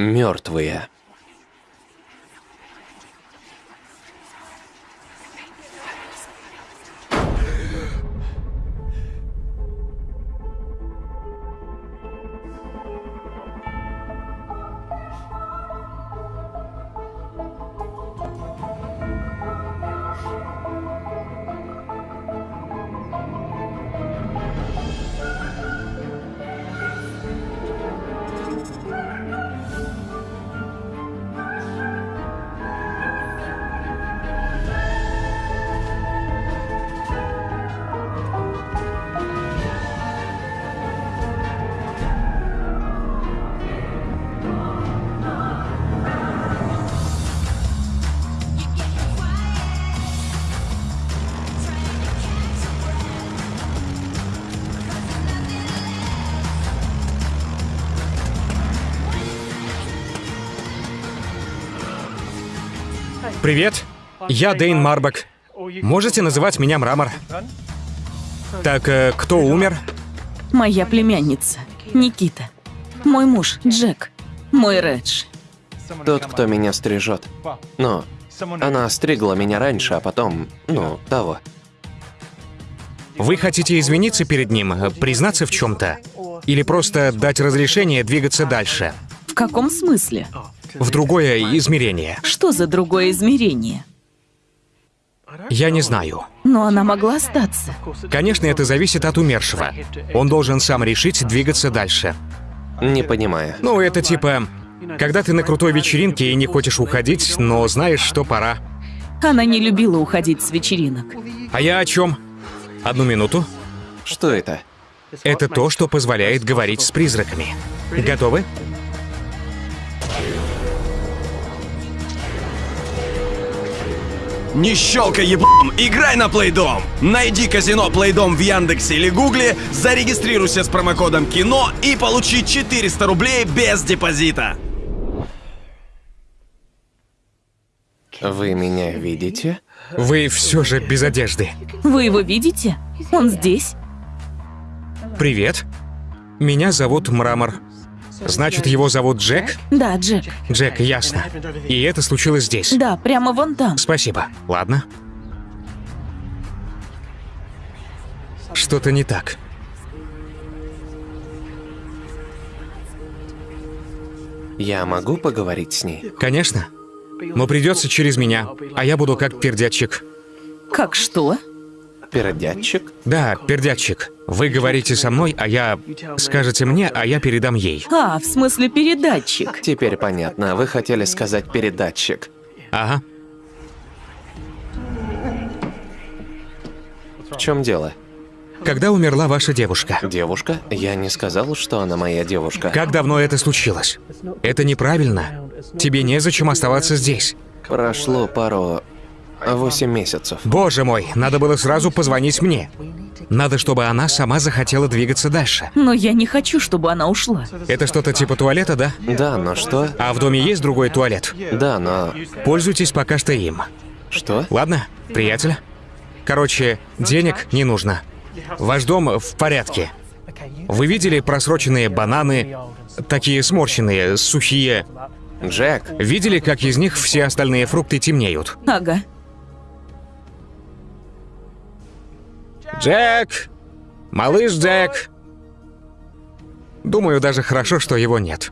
мертвые. Привет, я Дейн Марбак. Можете называть меня Мрамор. Так, э, кто умер? Моя племянница, Никита. Мой муж, Джек. Мой Редж. Тот, кто меня стрижет. Но она стригла меня раньше, а потом, ну, того. Вы хотите извиниться перед ним, э, признаться в чем-то? Или просто дать разрешение двигаться дальше? В каком смысле? В другое измерение? Что за другое измерение? Я не знаю. Но она могла остаться. Конечно, это зависит от умершего. Он должен сам решить двигаться дальше. Не понимаю. Ну, это типа, когда ты на крутой вечеринке и не хочешь уходить, но знаешь, что пора. Она не любила уходить с вечеринок. А я о чем? Одну минуту. Что это? Это то, что позволяет говорить с призраками. Готовы? Не щелкай еблом, играй на Плейдом! Найди казино Плейдом в Яндексе или Гугле, зарегистрируйся с промокодом КИНО и получи 400 рублей без депозита. Вы меня видите? Вы все же без одежды. Вы его видите? Он здесь? Привет. Меня зовут Мрамор. Значит, его зовут Джек? Да, Джек. Джек, ясно. И это случилось здесь. Да, прямо вон там. Спасибо. Ладно. Что-то не так. Я могу поговорить с ней? Конечно. Но придется через меня, а я буду как пердячик. Как что? Пердятчик? Да, пердячик. Вы говорите со мной, а я... Скажете мне, а я передам ей. А, в смысле передатчик. Теперь понятно. Вы хотели сказать передатчик. Ага. В чем дело? Когда умерла ваша девушка? Девушка? Я не сказал, что она моя девушка. Как давно это случилось? Это неправильно. Тебе незачем оставаться здесь. Прошло пару... Восемь месяцев. Боже мой, надо было сразу позвонить мне. Надо, чтобы она сама захотела двигаться дальше. Но я не хочу, чтобы она ушла. Это что-то типа туалета, да? Да, но что? А в доме есть другой туалет? Да, но... Пользуйтесь пока что им. Что? Ладно, приятель? Короче, денег не нужно. Ваш дом в порядке. Вы видели просроченные бананы, такие сморщенные, сухие? Джек, Видели, как из них все остальные фрукты темнеют? Ага. Джек! Малыш Джек! Думаю, даже хорошо, что его нет.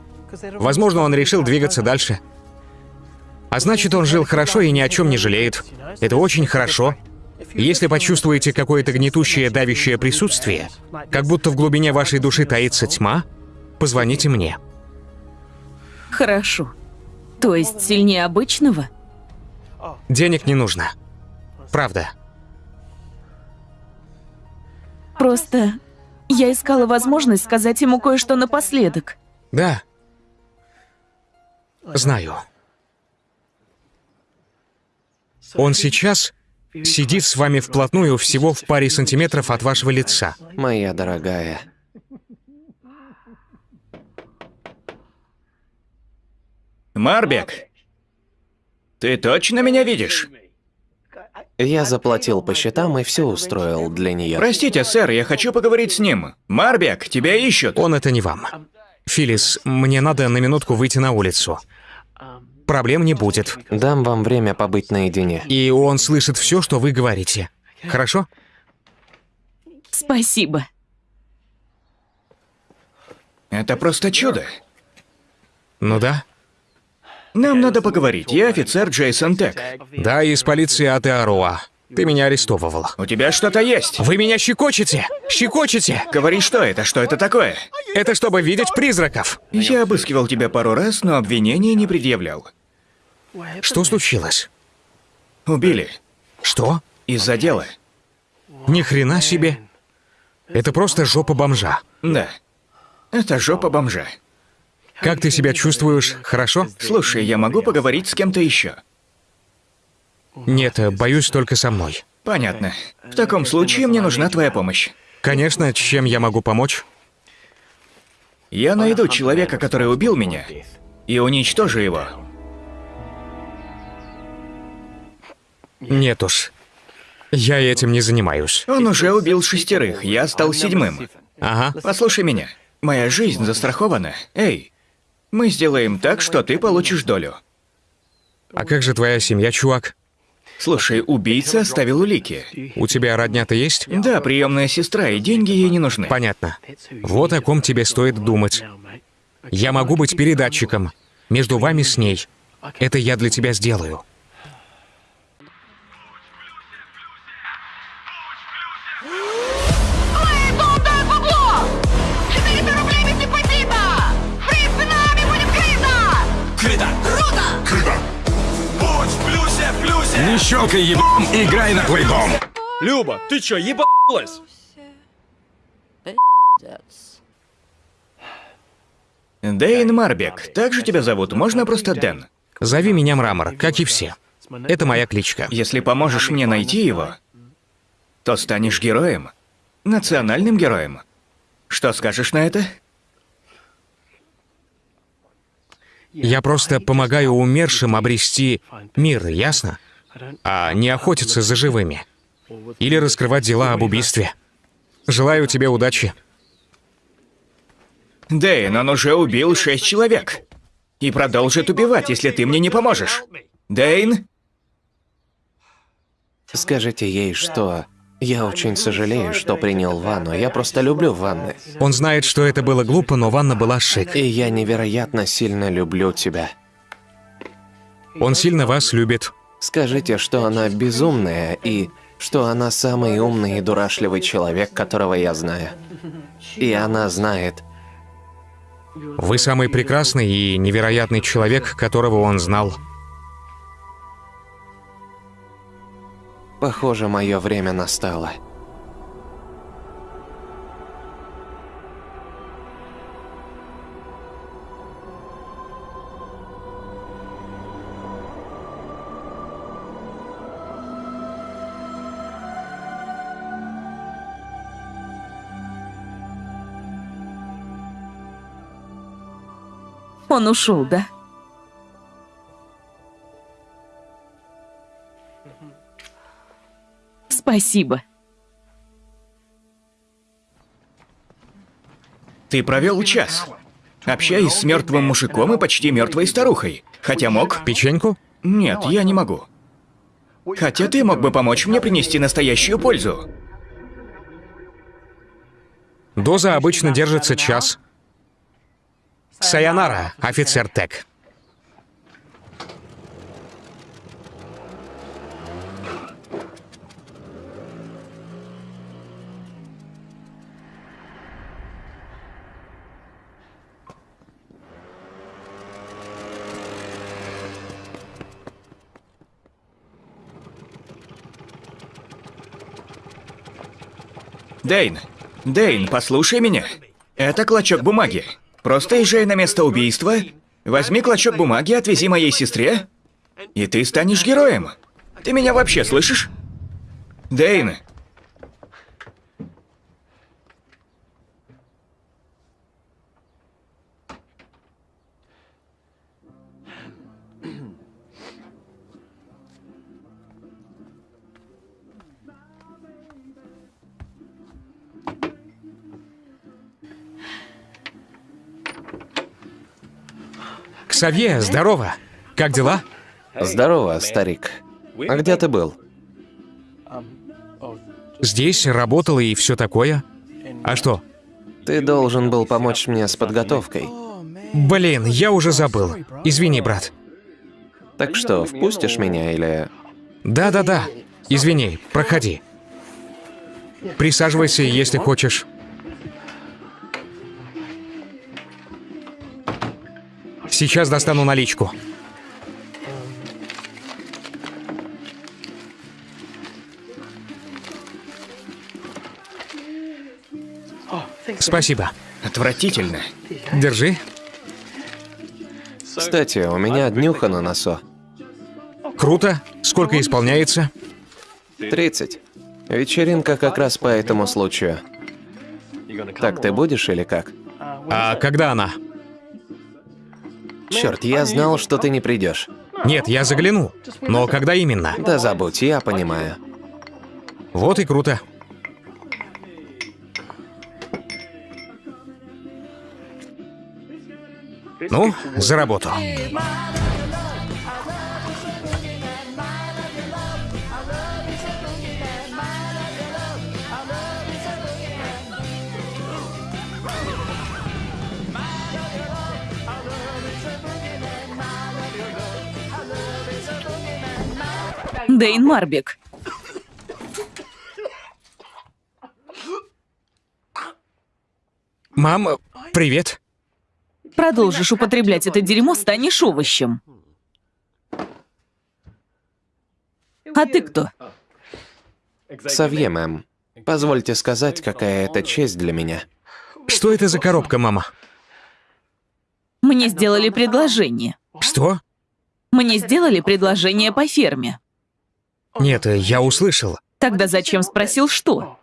Возможно, он решил двигаться дальше. А значит, он жил хорошо и ни о чем не жалеет. Это очень хорошо. Если почувствуете какое-то гнетущее, давящее присутствие, как будто в глубине вашей души таится тьма, позвоните мне. Хорошо. То есть сильнее обычного? Денег не нужно. Правда. Просто я искала возможность сказать ему кое-что напоследок. Да. Знаю. Он сейчас сидит с вами вплотную всего в паре сантиметров от вашего лица. моя дорогая. Марбек, ты точно меня видишь? Я заплатил по счетам и все устроил для нее. Простите, сэр, я хочу поговорить с ним. Марбек, тебя ищут. Он это не вам. Филлис, мне надо на минутку выйти на улицу. Проблем не будет. Дам вам время побыть наедине. И он слышит все, что вы говорите. Хорошо? Спасибо. Это просто чудо. Ну да. Нам надо поговорить. Я офицер Джейсон Тек. Да, из полиции Атеаруа. Ты меня арестовывал. У тебя что-то есть? Вы меня щекочете! Щекочете! Говори, что это? Что это такое? Это чтобы видеть призраков. Я обыскивал тебя пару раз, но обвинений не предъявлял. Что случилось? Убили. Что? Из-за дела. Ни хрена себе. Это просто жопа бомжа. Да. Это жопа бомжа. Как ты себя чувствуешь? Хорошо? Слушай, я могу поговорить с кем-то еще? Нет, боюсь только со мной. Понятно. В таком случае мне нужна твоя помощь. Конечно, чем я могу помочь? Я найду человека, который убил меня, и уничтожу его. Нет уж. Я этим не занимаюсь. Он уже убил шестерых, я стал седьмым. Ага. Послушай меня. Моя жизнь застрахована. Эй, мы сделаем так, что ты получишь долю. А как же твоя семья, чувак? Слушай, убийца оставил улики. У тебя родня-то есть? Да, приемная сестра, и деньги ей не нужны. Понятно. Вот о ком тебе стоит думать. Я могу быть передатчиком. Между вами с ней. Это я для тебя сделаю. Не щелкай ебом, играй на плейдом. Люба, ты чё, ебалась? Дэйн Марбек, так же тебя зовут, можно просто Дэн. Зови меня Мрамор, как и все. Это моя кличка. Если поможешь мне найти его, то станешь героем. Национальным героем. Что скажешь на это? Я просто помогаю умершим обрести мир, ясно? А не охотиться за живыми. Или раскрывать дела об убийстве. Желаю тебе удачи. Дэйн, он уже убил шесть человек. И продолжит убивать, если ты мне не поможешь. Дэйн? Скажите ей, что... Я очень сожалею, что принял ванну. Я просто люблю ванны. Он знает, что это было глупо, но ванна была шик. И я невероятно сильно люблю тебя. Он сильно вас любит. Скажите, что она безумная и что она самый умный и дурашливый человек, которого я знаю. И она знает. Вы самый прекрасный и невероятный человек, которого он знал. Похоже, мое время настало. Он ушел, да? Спасибо. Ты провел час. Общаясь с мертвым мужиком и почти мертвой старухой. Хотя мог... Печеньку? Нет, я не могу. Хотя ты мог бы помочь мне принести настоящую пользу. Доза обычно держится час. Сайонара, офицер Тек. Дэйн, Дэйн, послушай меня. Это клочок бумаги. Просто езжай на место убийства, возьми клочок бумаги, отвези моей сестре, и ты станешь героем. Ты меня вообще слышишь? Дэйн, Ксавье, здорово. Как дела? Здорово, старик. А где ты был? Здесь работал и все такое. А что? Ты должен был помочь мне с подготовкой. Блин, я уже забыл. Извини, брат. Так что, впустишь меня или... Да-да-да. Извини, проходи. Присаживайся, если хочешь. Сейчас достану наличку. Спасибо. Отвратительно. Держи. Кстати, у меня днюха на носу. Круто. Сколько исполняется? 30. Вечеринка как раз по этому случаю. Так ты будешь или как? А когда она? Черт, я знал, что ты не придешь. Нет, я загляну. Но когда именно? Да забудь, я понимаю. Вот и круто. Ну, за работу. Дейн Марбик. Мам, привет. Продолжишь употреблять это дерьмо, станешь овощем. А ты кто? Савье, мэм. Позвольте сказать, какая это честь для меня. Что это за коробка, мама? Мне сделали предложение. Что? Мне сделали предложение по ферме. Нет, я услышал. Тогда зачем спросил, что?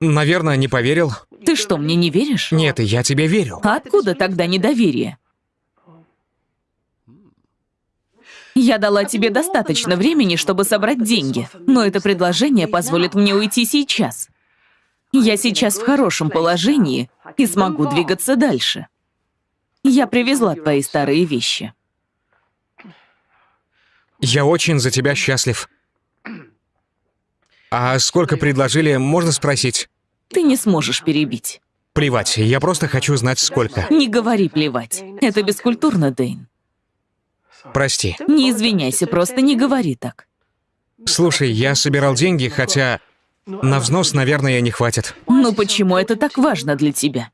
Наверное, не поверил. Ты что, мне не веришь? Нет, я тебе верю. А откуда тогда недоверие? Я дала тебе достаточно времени, чтобы собрать деньги, но это предложение позволит мне уйти сейчас. Я сейчас в хорошем положении и смогу двигаться дальше. Я привезла твои старые вещи. Я очень за тебя счастлив. А сколько предложили, можно спросить? Ты не сможешь перебить. Плевать, я просто хочу знать, сколько. Не говори плевать. Это бескультурно, Дэйн. Прости. Не извиняйся, просто не говори так. Слушай, я собирал деньги, хотя на взнос, наверное, не хватит. Ну почему это так важно для тебя?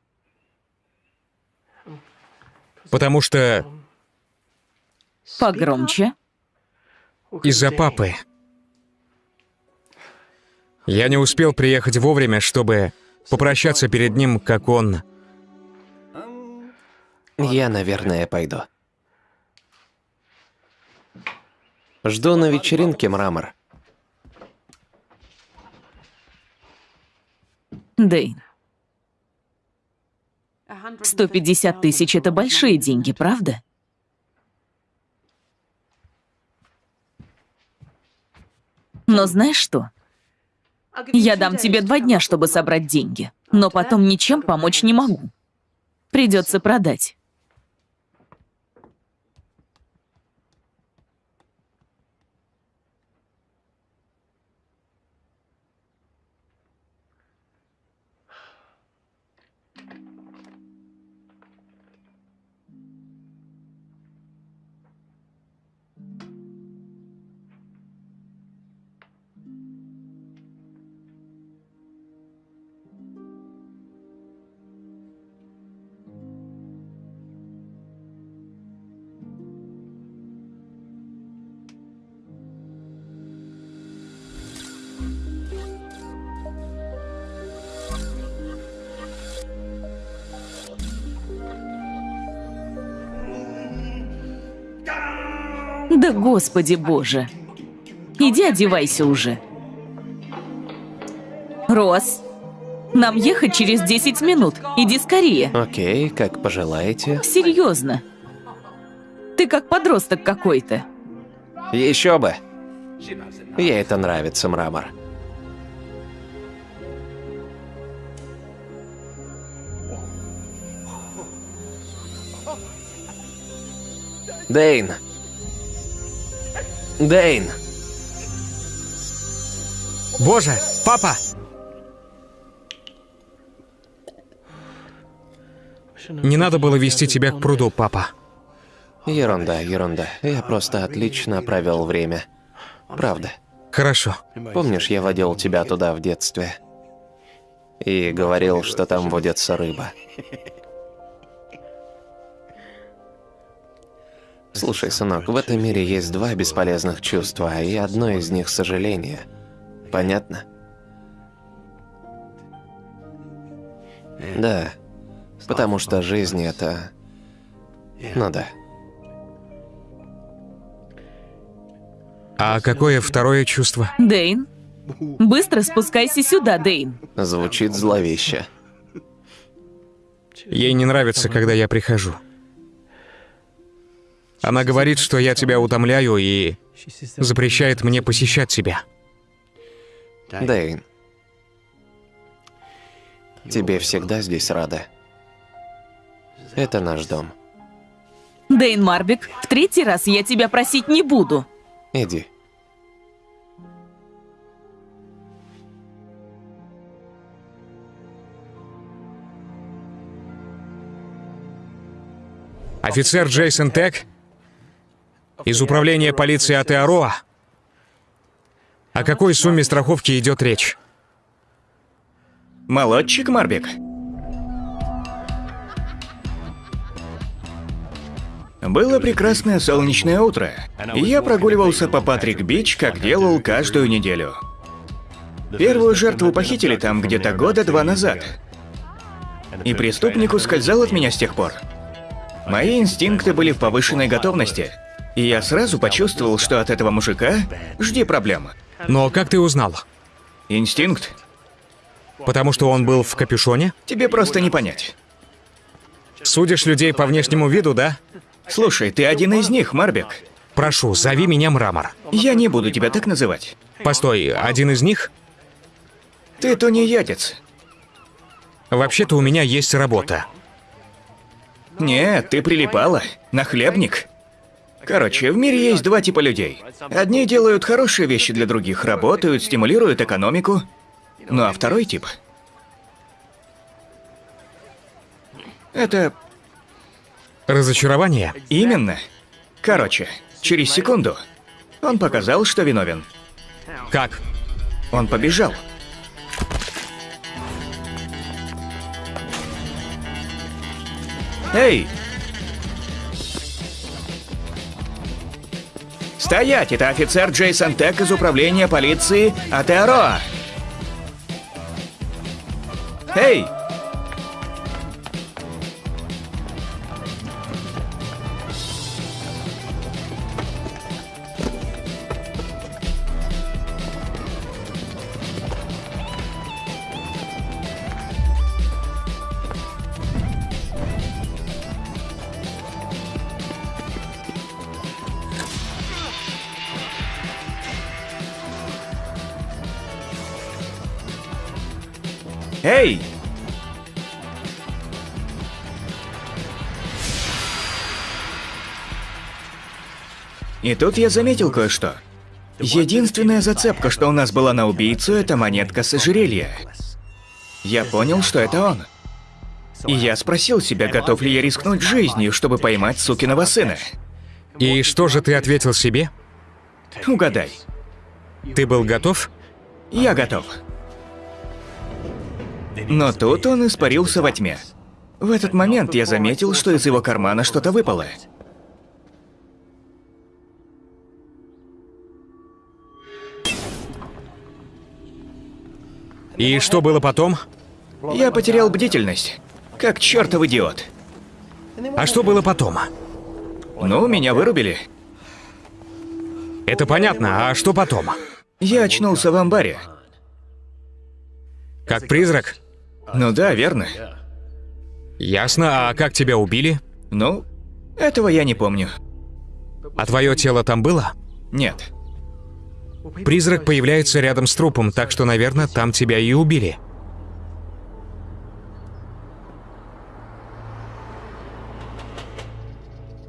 Потому что Погромче. из-за папы. Я не успел приехать вовремя, чтобы попрощаться перед ним, как он... Я, наверное, пойду. Жду на вечеринке, Мрамор. Дэйн. 150 тысяч — это большие деньги, правда? Но знаешь что? Я дам тебе два дня, чтобы собрать деньги, но потом ничем помочь не могу. Придется продать. Да господи боже. Иди одевайся уже. Рос, нам ехать через 10 минут. Иди скорее. Окей, как пожелаете. Серьезно. Ты как подросток какой-то. Еще бы. Ей это нравится, Мрамор. Дейн! Дейн! Боже, папа! Не надо было вести тебя к пруду, папа. Ерунда, ерунда. Я просто отлично провел время. Правда. Хорошо. Помнишь, я водил тебя туда в детстве? И говорил, что там водится рыба. Слушай, сынок, в этом мире есть два бесполезных чувства, и одно из них — сожаление. Понятно? Да. Потому что жизнь — это... Ну да. А какое второе чувство? Дейн, быстро спускайся сюда, Дейн. Звучит зловеще. Ей не нравится, когда я прихожу. Она говорит, что я тебя утомляю и запрещает мне посещать тебя. Дэйн. Тебе всегда здесь рада. Это наш дом. Дейн Марбик, в третий раз я тебя просить не буду. Иди. Офицер Джейсон Тек из управления полиции Атеароа. О какой сумме страховки идет речь? Молодчик, Марбик. Было прекрасное солнечное утро, и я прогуливался по Патрик-Бич, как делал каждую неделю. Первую жертву похитили там где-то года два назад. И преступник ускользал от меня с тех пор. Мои инстинкты были в повышенной готовности, и я сразу почувствовал, что от этого мужика жди проблем. Но как ты узнал? Инстинкт? Потому что он был в капюшоне? Тебе просто не понять. Судишь людей по внешнему виду, да? Слушай, ты один из них, Марбик. Прошу, зови меня Мрамор. Я не буду тебя так называть. Постой, один из них? Ты тунеядец. Вообще-то у меня есть работа. Нет, ты прилипала. Нахлебник. Короче, в мире есть два типа людей. Одни делают хорошие вещи для других, работают, стимулируют экономику. Ну а второй тип... Это Разочарование? именно. Короче, через секунду он показал, что виновен. Как? Он побежал. Эй! Стоять! Это офицер Джейсон Тек из управления полиции Атеароа. Эй! И тут я заметил кое-что. Единственная зацепка, что у нас была на убийцу, это монетка с ожерелья. Я понял, что это он. И я спросил себя, готов ли я рискнуть жизнью, чтобы поймать сукиного сына. И что же ты ответил себе? Угадай. Ты был готов? Я готов. Но тут он испарился во тьме. В этот момент я заметил, что из его кармана что-то выпало. И что было потом? Я потерял бдительность. Как чертов идиот. А что было потом? Ну, меня вырубили. Это понятно, а что потом? Я очнулся в амбаре. Как призрак? Ну да, верно. Ясно, а как тебя убили? Ну, этого я не помню. А твое тело там было? Нет. Призрак появляется рядом с трупом, так что, наверное, там тебя и убили.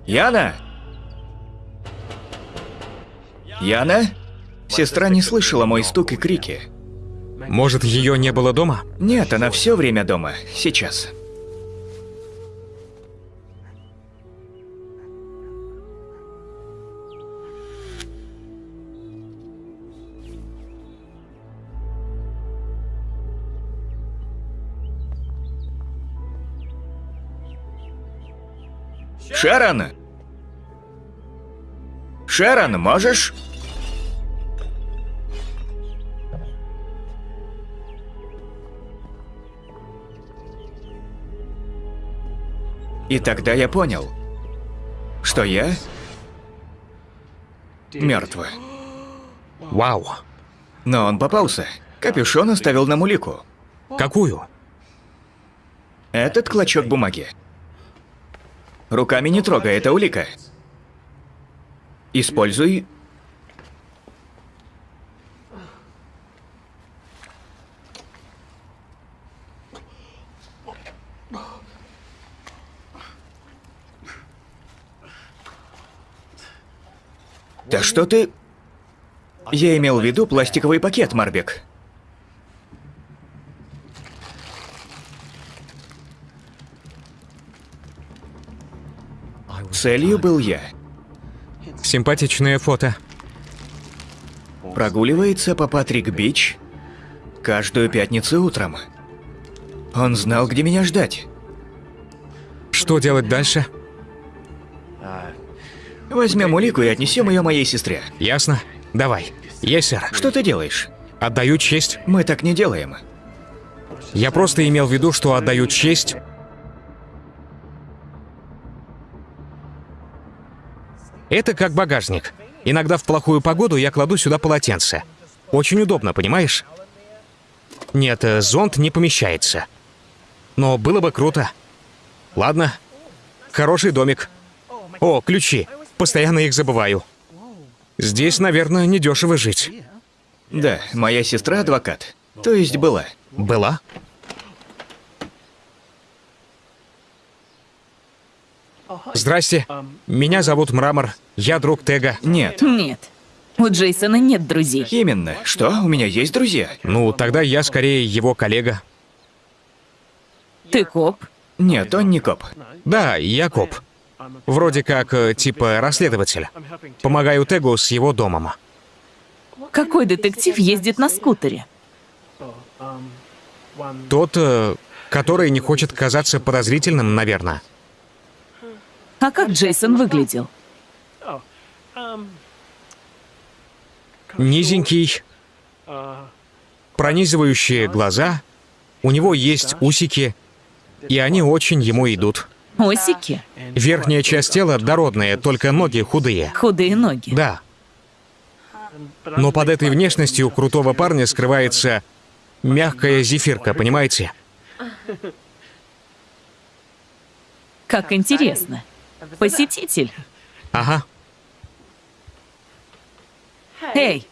Яна! Яна? Сестра не слышала мой стук и крики. Может, ее не было дома? Нет, она все время дома. Сейчас. Шерон! Шерон, можешь? И тогда я понял, что я мертв. Вау. Но он попался. Капюшон оставил нам улику. Какую? Этот клочок бумаги. Руками не трогай, это улика. Используй... Да что ты... Я имел в виду пластиковый пакет, Марбек. Целью был я. Симпатичное фото. Прогуливается по Патрик-Бич каждую пятницу утром. Он знал, где меня ждать. Что делать дальше? Возьмем улику и отнесем ее моей сестре. Ясно? Давай. Есть, сэр. Что ты делаешь? Отдаю честь. Мы так не делаем. Я просто имел в виду, что отдаю честь. Это как багажник. Иногда в плохую погоду я кладу сюда полотенце. Очень удобно, понимаешь? Нет, э, зонт не помещается. Но было бы круто. Ладно. Хороший домик. О, ключи. Постоянно их забываю. Здесь, наверное, недешево жить. Да, моя сестра адвокат. То есть была. Была? Здрасте. Меня зовут Мрамор. Я друг Тега. Нет. Нет. У Джейсона нет друзей. Именно. Что? У меня есть друзья? Ну, тогда я скорее его коллега. Ты коп? Нет, он не коп. Да, я коп. Вроде как, э, типа, расследователь. Помогаю Тегу с его домом. Какой детектив ездит на скутере? Тот, э, который не хочет казаться подозрительным, наверное. А как Джейсон выглядел? Низенький, пронизывающие глаза, у него есть усики, и они очень ему идут. Осики? Верхняя часть тела дородная, только ноги худые. Худые ноги. Да. Но под этой внешностью крутого парня скрывается мягкая зефирка, понимаете? Как интересно. Посетитель. Ага. Эй!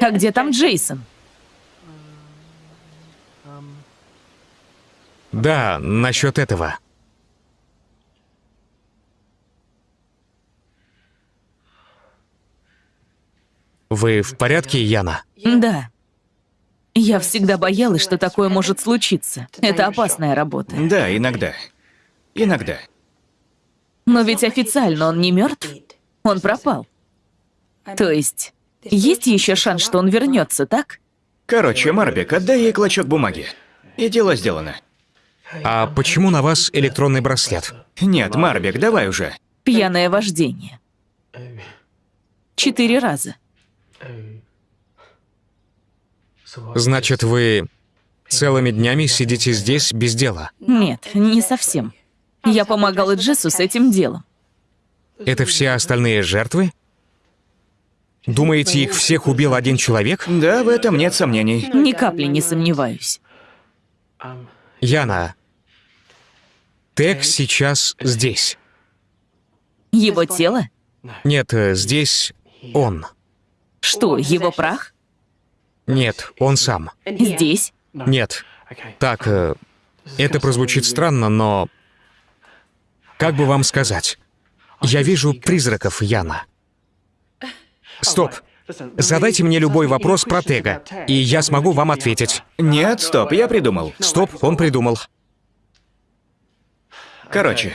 А где там Джейсон? Да, насчет этого. Вы в порядке, Яна? Да. Я всегда боялась, что такое может случиться. Это опасная работа. Да, иногда. Иногда. Но ведь официально он не мертв. Он пропал. То есть, есть еще шанс, что он вернется, так? Короче, Марбек, отдай ей клочок бумаги. И дело сделано. А почему на вас электронный браслет? Нет, Марбек, давай уже. Пьяное вождение. Четыре раза. Значит, вы целыми днями сидите здесь без дела? Нет, не совсем. Я помогала Джессу с этим делом. Это все остальные жертвы? Думаете, их всех убил один человек? Да, в этом нет сомнений. Ни капли не сомневаюсь. Яна, Тег сейчас здесь. Его тело? Нет, э, здесь он. Что, его прах? Нет, он сам. Здесь? Нет. Так, э, это прозвучит странно, но... Как бы вам сказать? Я вижу призраков, Яна. Стоп. Задайте мне любой вопрос про Тега, и я смогу вам ответить. Нет, стоп, я придумал. Стоп, он придумал. Короче,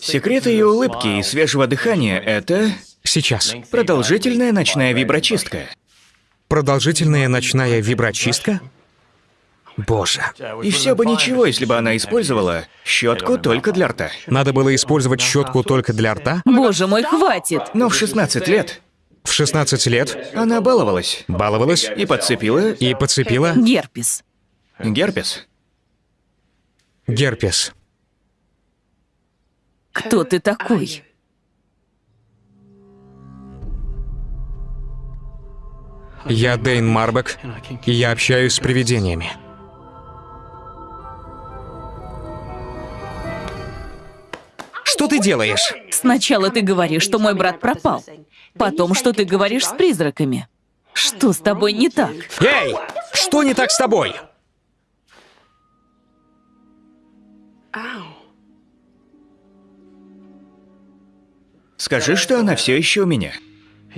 секрет ее улыбки и свежего дыхания — это Сейчас. продолжительная ночная виброчистка. Продолжительная ночная виброчистка? Боже. И все бы ничего, если бы она использовала щетку только для рта. Надо было использовать щетку только для рта? Боже мой, хватит! Но в 16 лет В 16 лет она баловалась баловалась и подцепила и подцепила Герпес. герпес. герпес. Кто ты такой? Я Дэйн Марбек, и я общаюсь с привидениями. Что ты делаешь? Сначала ты говоришь, что мой брат пропал. Потом, что ты говоришь с призраками. Что с тобой не так? Эй! Что не так с тобой? Скажи, что она все еще у меня.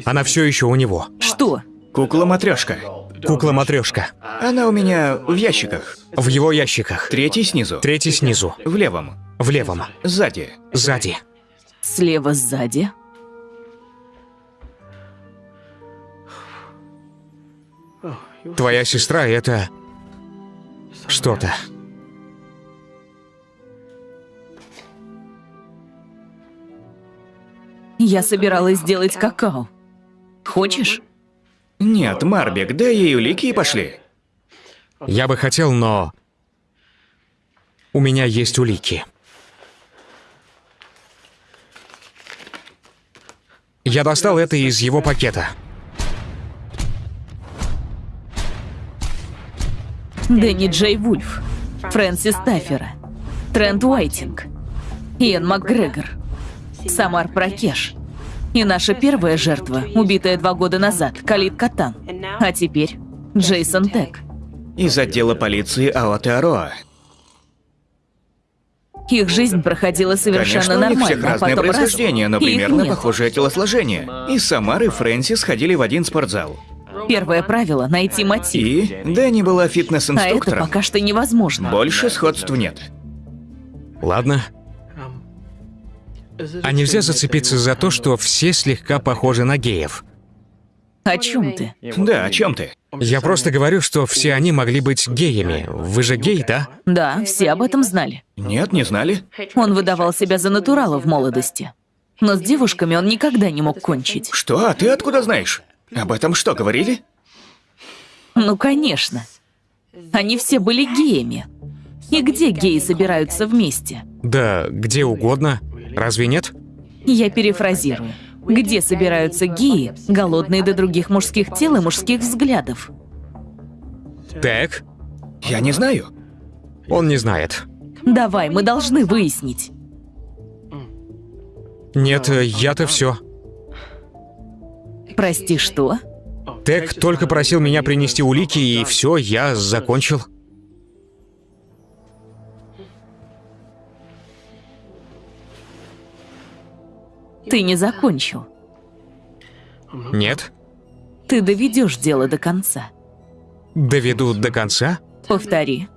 Она все еще у него. Что? Кукла-матрешка. Кукла-матрешка. Она у меня в ящиках. В его ящиках. Третий снизу. Третий снизу. В левом. В левом. Сзади. Сзади. Слева сзади? Твоя сестра — это... Что-то. Я собиралась сделать какао. Хочешь? Нет, Марбек, дай ей улики и пошли. Я бы хотел, но... У меня есть улики. Я достал это из его пакета. Дэнни Джей Вульф, Фрэнсис Таффера, Трент Уайтинг, Иэн МакГрегор, Самар Пракеш. И наша первая жертва, убитая два года назад, Калит Катан. А теперь Джейсон Тек. Из отдела полиции Аотеароа. Их жизнь проходила совершенно Конечно, у них нормально, всех а разное раз, происхождение, но примерно нет. похожее телосложение. И Самар и Фрэнсис ходили в один спортзал. Первое правило — найти мотив. И Дэнни была А это фитнес-инструктором. пока что невозможно. Больше сходств нет. Ладно. А нельзя зацепиться за то, что все слегка похожи на геев. О чем ты? Да, о чем ты? Я просто говорю, что все они могли быть геями. Вы же гей, да? Да, все об этом знали. Нет, не знали? Он выдавал себя за натурала в молодости. Но с девушками он никогда не мог кончить. Что? А ты откуда знаешь? Об этом что, говорили? Ну, конечно. Они все были геями. И где геи собираются вместе? Да, где угодно. Разве нет? Я перефразирую. Где собираются геи, голодные до других мужских тел и мужских взглядов? Так, Я не знаю. он не знает. Давай, мы должны выяснить. Нет, я-то все. Прости, что? Тек только просил меня принести улики, и все, я закончил. Ты не закончил. Нет? Ты доведешь дело до конца. Доведу до конца? Повтори.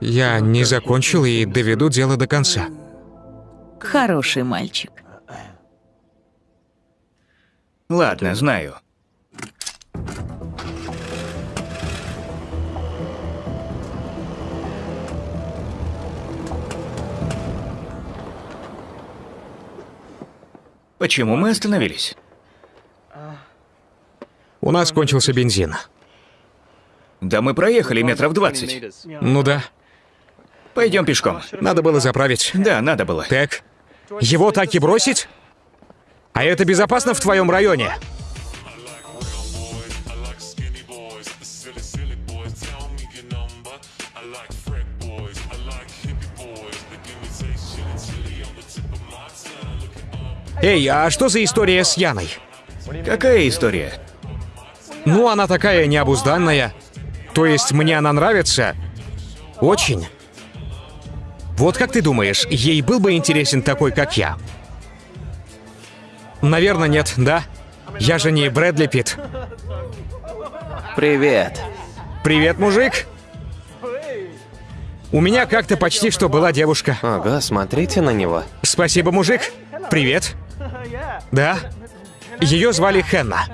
Я не закончил и доведу дело до конца. Хороший мальчик. Ладно, знаю. Почему мы остановились? У нас кончился бензин. Да мы проехали метров 20. Ну да, Пойдем пешком. надо было заправить. Да, надо было. Так, его так и бросить? А это безопасно в твоем районе? Эй, а что за история с Яной? Какая история? Ну, она такая необузданная. То есть мне она нравится? Очень. Вот как ты думаешь, ей был бы интересен такой, как я? Наверное, нет, да? Я же не Брэдли Питт. Привет. Привет, мужик. У меня как-то почти что была девушка. Ого, смотрите на него. Спасибо, мужик. Привет. Да. Ее звали Хенна.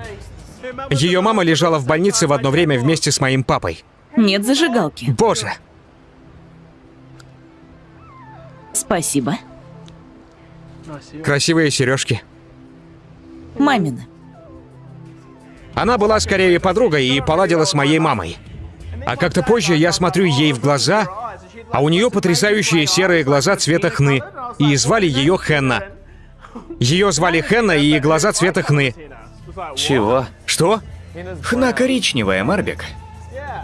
Ее мама лежала в больнице в одно время вместе с моим папой. Нет зажигалки. Боже, Спасибо. красивые сережки. Мамина. Она была скорее подругой и поладила с моей мамой. А как-то позже я смотрю ей в глаза, а у нее потрясающие серые глаза цвета хны, и звали ее Хенна. Ее звали Хенна и глаза цвета хны. Чего? Что? Хна коричневая, Марбек.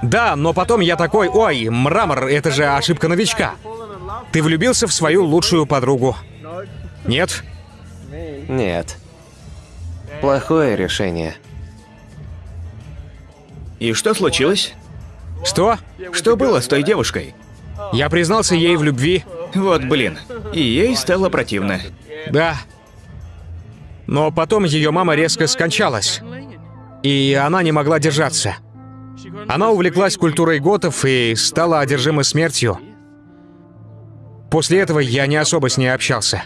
Да, но потом я такой, ой, мрамор, это же ошибка новичка. Ты влюбился в свою лучшую подругу. Нет? Нет. Плохое решение. И что случилось? Что? Что было с той девушкой? Я признался ей в любви. Вот блин. И ей стало противно. Да. Но потом ее мама резко скончалась. И она не могла держаться. Она увлеклась культурой готов и стала одержима смертью. После этого я не особо с ней общался.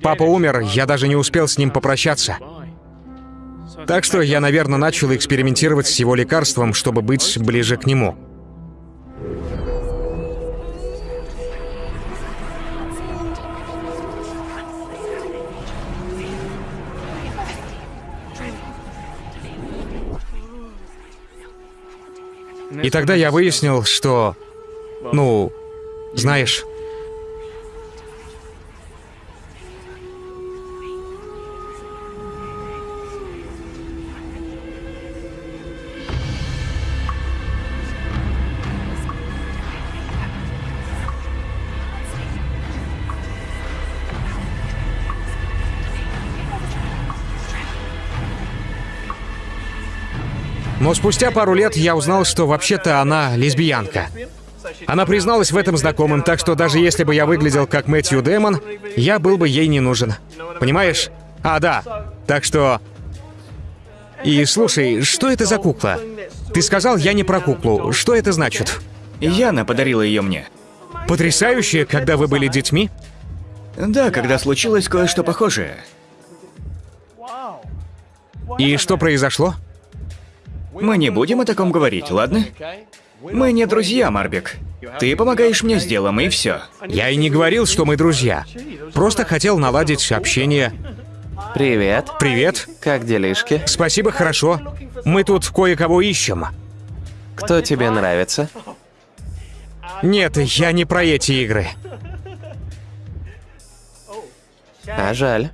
Папа умер, я даже не успел с ним попрощаться. Так что я, наверное, начал экспериментировать с его лекарством, чтобы быть ближе к нему. И тогда я выяснил, что... Ну, знаешь... Но спустя пару лет я узнал, что вообще-то она лесбиянка. Она призналась в этом знакомым, так что даже если бы я выглядел как Мэтью Дэмон, я был бы ей не нужен. Понимаешь? А, да. Так что... И слушай, что это за кукла? Ты сказал, я не про куклу. Что это значит? Яна подарила ее мне. Потрясающе, когда вы были детьми? Да, когда случилось кое-что похожее. И что произошло? Мы не будем о таком говорить, ладно? Мы не друзья, Марбек. Ты помогаешь мне с делом, и все. Я и не говорил, что мы друзья. Просто хотел наладить общение. Привет. Привет. Как делишки? Спасибо, хорошо. Мы тут кое-кого ищем. Кто тебе нравится? Нет, я не про эти игры. А жаль.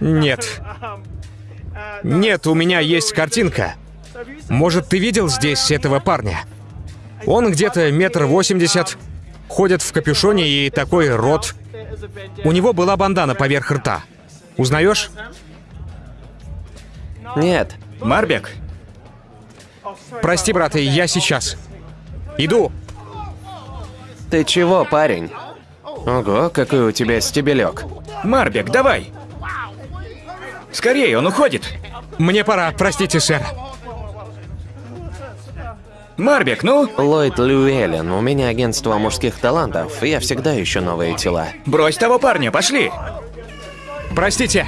Нет. Нет, у меня есть картинка. Может, ты видел здесь этого парня? Он где-то метр восемьдесят, ходит в капюшоне и такой рот. У него была бандана поверх рта. Узнаешь? Нет. Марбек, Прости, брат, я сейчас. Иду. Ты чего, парень? Ого, какой у тебя стебелек. Марбек, давай! Скорее, он уходит! Мне пора, простите, сэр. Марбек, ну, Ллойд Люэлен, у меня агентство мужских талантов, я всегда ищу новые тела. брось того парня, пошли! Простите.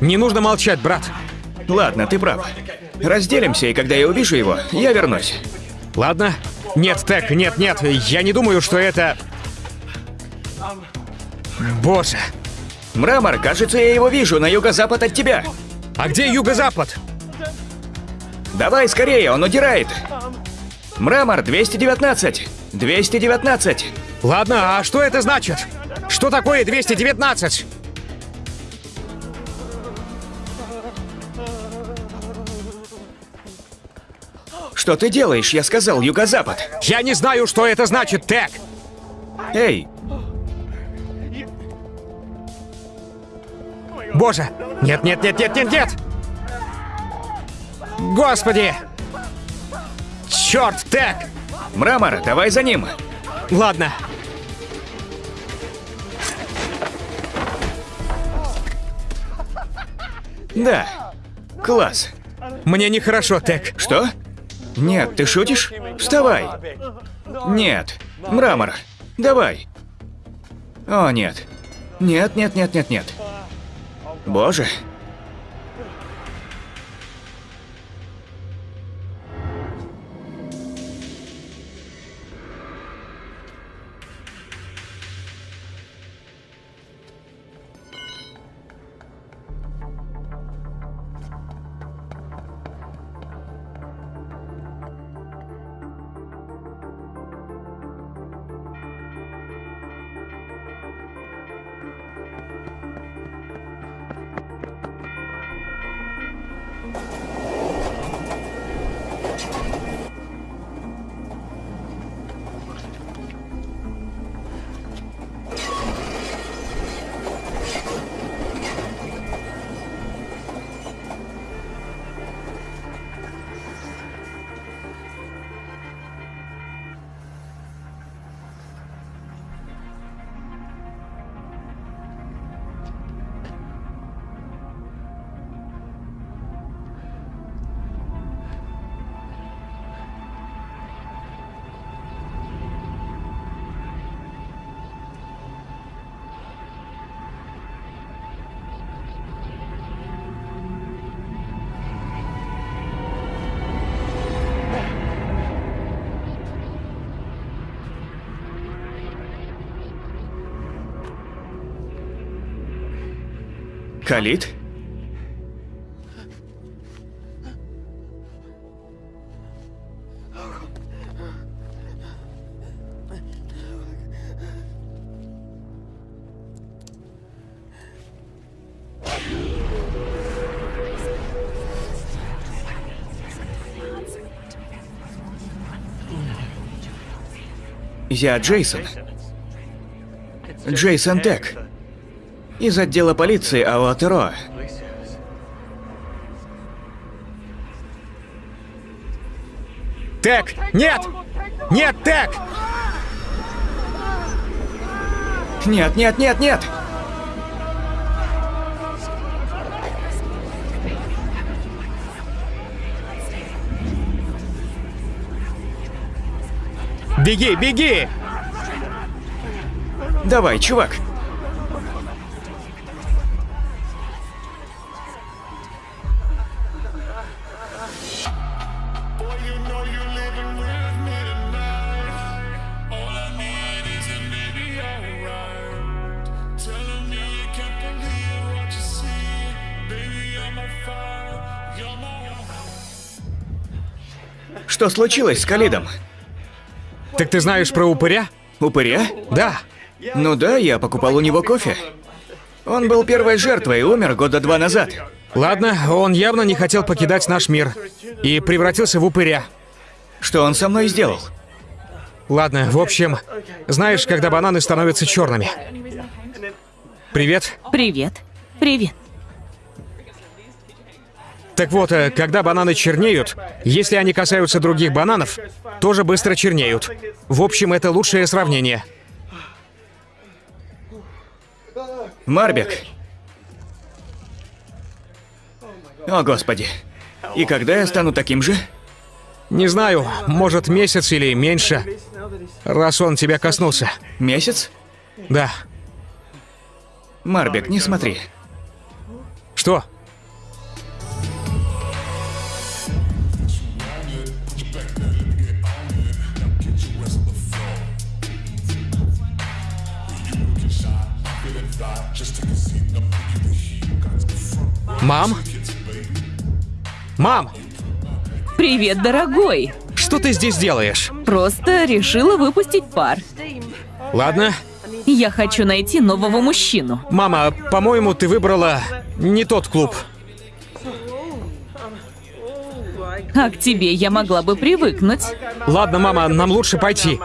Не нужно молчать, брат. Ладно, ты прав. Разделимся, и когда я увижу его, я вернусь. Ладно? Нет, Тек, нет, нет, я не думаю, что это... Боже, Мрамор, кажется, я его вижу на юго-запад от тебя. а где юго-запад? Давай скорее, он удирает. Мрамор, 219. 219. Ладно, а что это значит? Что такое 219? Что ты делаешь? Я сказал юго-запад. Я не знаю, что это значит, Тек. Эй, Боже! Нет, нет, нет, нет, нет, нет! Господи! Черт, Тек! Мрамор, давай за ним. Ладно. Да. Класс. Мне нехорошо, Тек. Что? Нет, ты шутишь? Вставай. Нет. Мрамор. Давай. О, нет. Нет, нет, нет, нет, нет. Боже. Калит? Я Джейсон. Джейсон Тек. Из отдела полиции Ауатеро. Тек! Нет! Нет, Тек! Нет, нет, нет, нет! Беги, беги! Давай, чувак. Что случилось с Калидом? Так ты знаешь про упыря? Упыря? Да. Ну да, я покупал у него кофе. Он был первой жертвой и умер года два назад. Ладно, он явно не хотел покидать наш мир. И превратился в упыря. Что он со мной сделал? Ладно, в общем, знаешь, когда бананы становятся черными. Привет. Привет. Привет. Так вот, э, когда бананы чернеют, если они касаются других бананов, тоже быстро чернеют. В общем, это лучшее сравнение. Марбек. О, господи. И когда я стану таким же? Не знаю, может месяц или меньше, раз он тебя коснулся. Месяц? Да. Марбек, не смотри. Что? Мам? Мам, Привет, дорогой. что ты здесь делаешь? Просто решила выпустить пар. Ладно. Я хочу найти нового мужчину. Мама, по-моему, ты выбрала не тот клуб. А к тебе я могла бы привыкнуть. Ладно, мама, нам лучше пойти.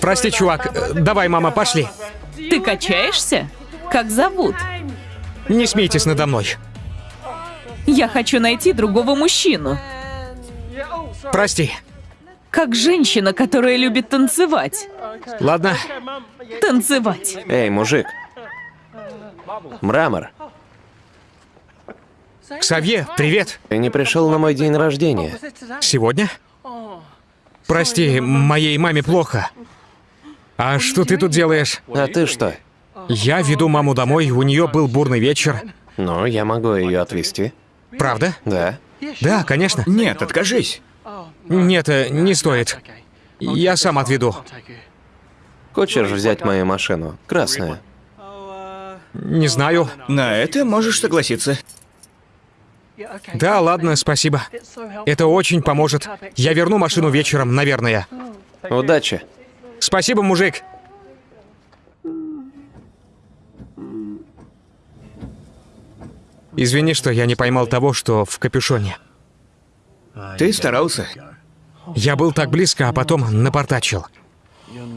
Прости, чувак. Давай, мама, пошли. Ты качаешься? Как зовут? Не смейтесь надо мной. Я хочу найти другого мужчину. Прости. Как женщина, которая любит танцевать. Ладно, Танцевать. Эй, мужик. Мрамор, Ксавье, привет. ты не пришел на мой день рождения. Сегодня? Прости, моей маме плохо. А что ты тут делаешь? А ты что? Я веду маму домой, у нее был бурный вечер. Ну, я могу ее отвезти. Правда? Да. Да, конечно. Нет, откажись. Нет, э, не стоит. Я сам отведу. Хочешь взять мою машину? Красная. Не знаю. На это можешь согласиться. Да, ладно, спасибо. Это очень поможет. Я верну машину вечером, наверное. Удачи. Спасибо, мужик. Извини, что я не поймал того, что в капюшоне. Ты старался. Я был так близко, а потом напортачил.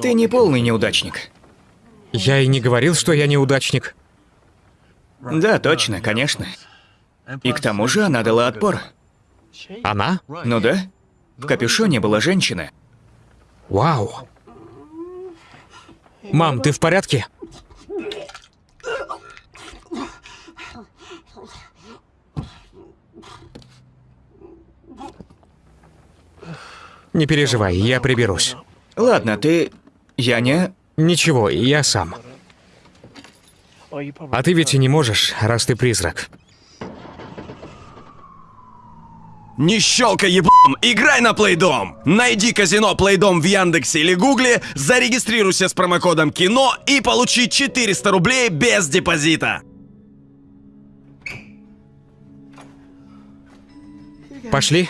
Ты не полный неудачник. Я и не говорил, что я неудачник. Да, точно, конечно. И к тому же она дала отпор. Она? Ну да. В капюшоне была женщина. Вау. Мам, ты в порядке? Не переживай, я приберусь. Ладно, ты... Я не... Ничего, я сам. А ты ведь и не можешь, раз ты призрак. Не щелкай еблом, играй на Плейдом! Найди казино Плейдом в Яндексе или Гугле, зарегистрируйся с промокодом КИНО и получи 400 рублей без депозита. Пошли?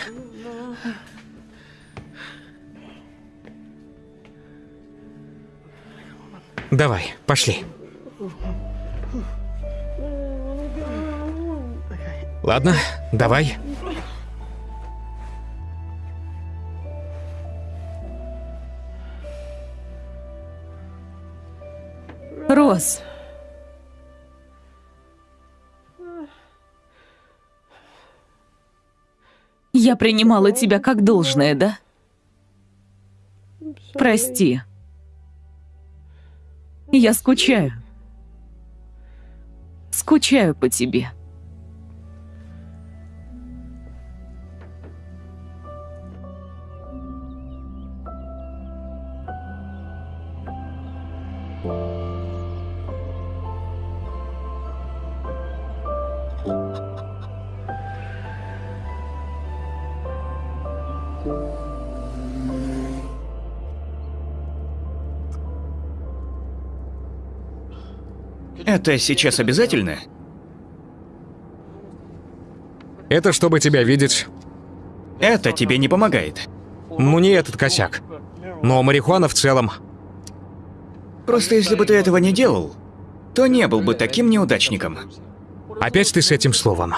Давай, пошли. Ладно, давай. Рос. Я принимала тебя как должное, да? Прости. Я скучаю. Скучаю по тебе. Это сейчас обязательно? Это чтобы тебя видеть. Это тебе не помогает. Ну не этот косяк. Но марихуана в целом. Просто если бы ты этого не делал, то не был бы таким неудачником. Опять ты с этим словом.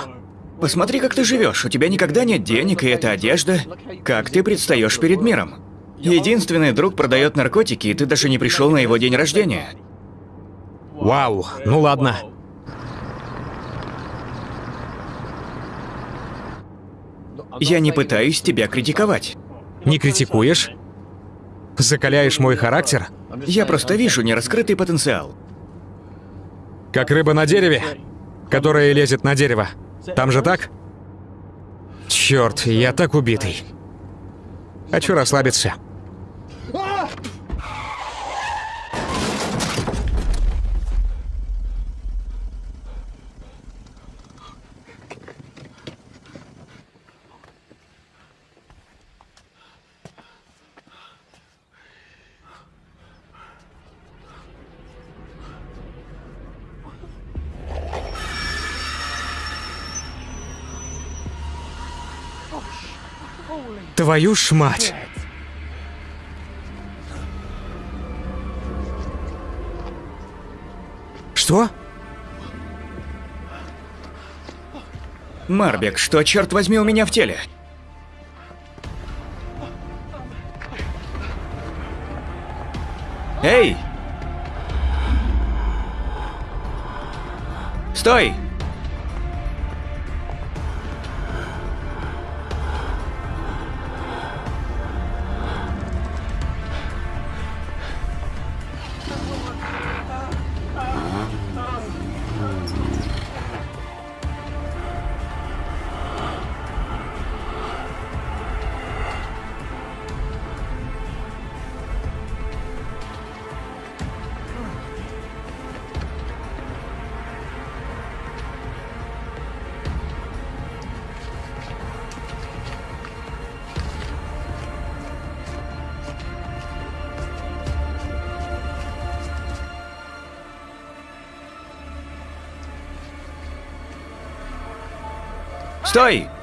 Посмотри, как ты живешь. У тебя никогда нет денег, и эта одежда. Как ты предстаешь перед миром? Единственный друг продает наркотики, и ты даже не пришел на его день рождения. Вау, ну ладно. Я не пытаюсь тебя критиковать. Не критикуешь? Закаляешь мой характер? Я просто вижу нераскрытый потенциал. Как рыба на дереве, которая лезет на дерево. Там же так? Черт, я так убитый. Хочу расслабиться. Твою ж мать! Что? Марбек, что, черт возьми, у меня в теле? Эй! Стой! Стой!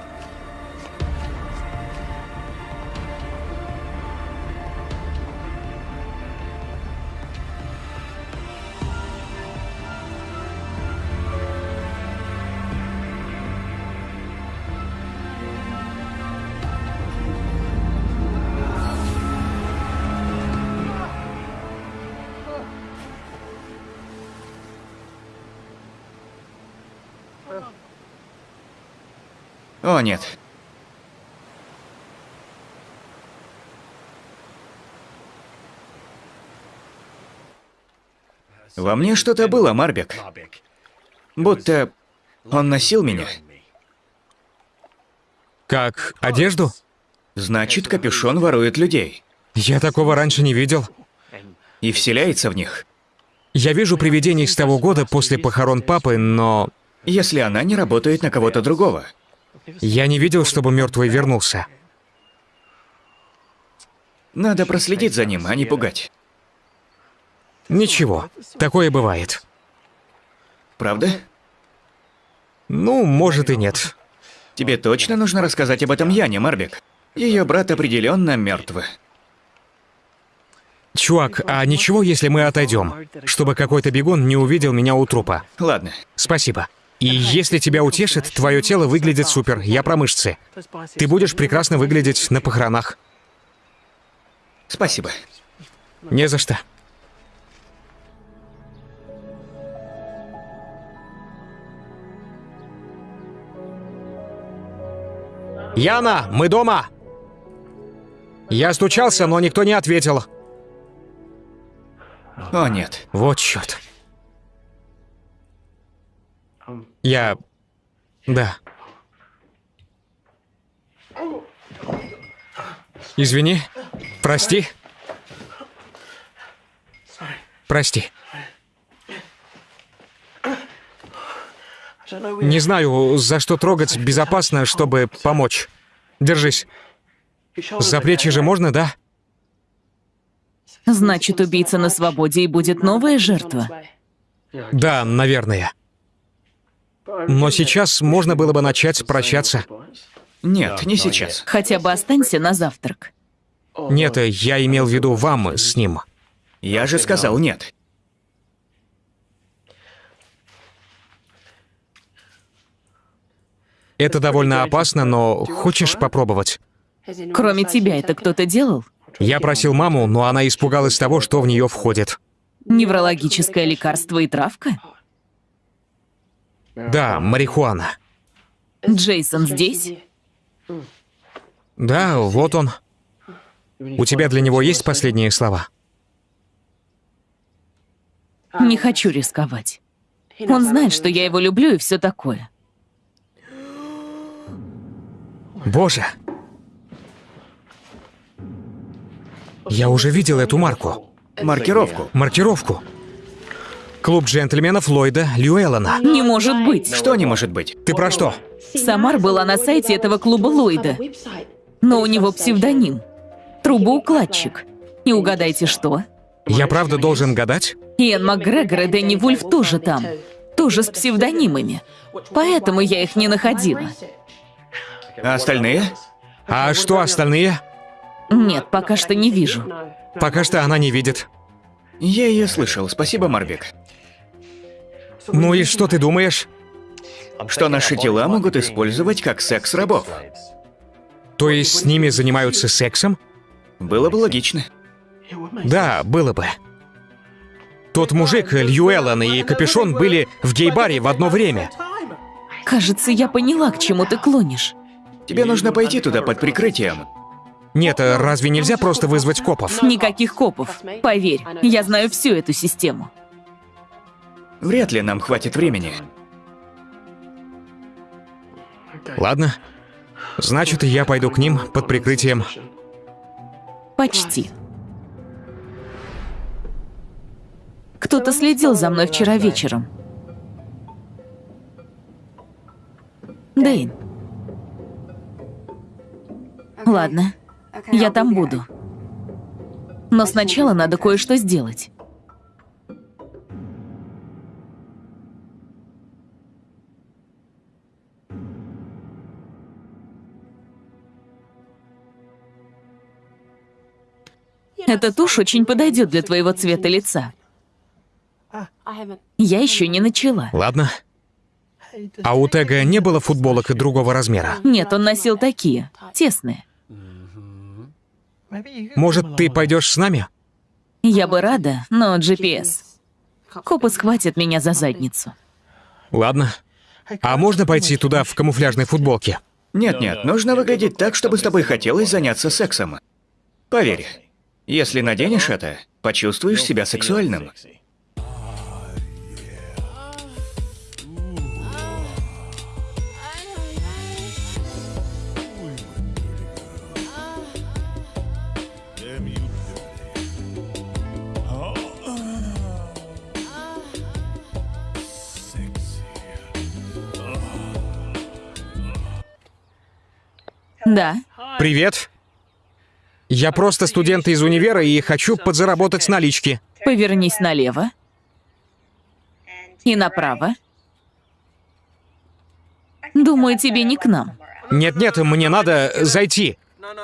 Нет. Во мне что-то было, Марбек. Будто он носил меня. Как одежду? Значит, капюшон ворует людей. Я такого раньше не видел. И вселяется в них. Я вижу привидений с того года после похорон папы, но Если она не работает на кого-то другого. Я не видел, чтобы мертвый вернулся. Надо проследить за ним, а не пугать. Ничего, такое бывает. Правда? Ну, может и нет. Тебе точно нужно рассказать об этом Яне, Марбек. Ее брат определенно мертв. Чувак, а ничего, если мы отойдем, чтобы какой-то бегун не увидел меня у трупа? Ладно. Спасибо. И если тебя утешит, твое тело выглядит супер. Я про мышцы. Ты будешь прекрасно выглядеть на похоронах. Спасибо. Не за что. Яна, мы дома! Я стучался, но никто не ответил. О, нет. Вот черт. Я... Да. Извини. Прости. Прости. Не знаю, за что трогать безопасно, чтобы помочь. Держись. За плечи же можно, да? Значит, убийца на свободе и будет новая жертва. Да, наверное. Но сейчас можно было бы начать прощаться. Нет, не сейчас. Хотя бы останься на завтрак. Нет, я имел в виду вам с ним. Я же сказал нет. Это довольно опасно, но хочешь попробовать? Кроме тебя это кто-то делал? Я просил маму, но она испугалась того, что в нее входит. Неврологическое лекарство и травка? Да, марихуана. Джейсон здесь? Да, вот он. У тебя для него есть последние слова? Не хочу рисковать. Он знает, что я его люблю и все такое. Боже. Я уже видел эту марку. Маркировку. Маркировку. Клуб джентльменов Ллойда Льюэллона. Не может быть. Что не может быть? Ты про что? Самар была на сайте этого клуба Ллойда, но у него псевдоним. Трубоукладчик. И угадайте что? Я правда должен гадать? Иэн Макгрегор и Дэнни Вульф тоже там. Тоже с псевдонимами. Поэтому я их не находила. А остальные? А что остальные? Нет, пока что не вижу. Пока что она не видит. Я ее слышал. Спасибо, Марбек. Ну и что ты думаешь? Что наши тела могут использовать как секс-рабов. То есть с ними занимаются сексом? Было бы логично. Да, было бы. Тот мужик, Льюэллон и Капюшон были в гей-баре в одно время. Кажется, я поняла, к чему ты клонишь. Тебе нужно пойти туда под прикрытием. Нет, а разве нельзя просто вызвать копов? Никаких копов. Поверь, я знаю всю эту систему. Вряд ли нам хватит времени. Ладно. Значит, я пойду к ним под прикрытием. Почти. Кто-то следил за мной вчера вечером. Дэйн. Ладно, я там буду. Но сначала надо кое-что сделать. Эта тушь очень подойдет для твоего цвета лица. Я еще не начала. Ладно. А у Тега не было футболок и другого размера? Нет, он носил такие, тесные. Может, ты пойдешь с нами? Я бы рада, но GPS. Копы схватят меня за задницу. Ладно. А можно пойти туда в камуфляжной футболке? Нет-нет, нужно выглядеть так, чтобы с тобой хотелось заняться сексом. Поверь, если наденешь это, почувствуешь себя сексуальным. Да, Привет. Я просто студент из универа и хочу подзаработать с налички. повернись налево. И направо. Думаю, тебе не к нам. Нет-нет, мне надо зайти.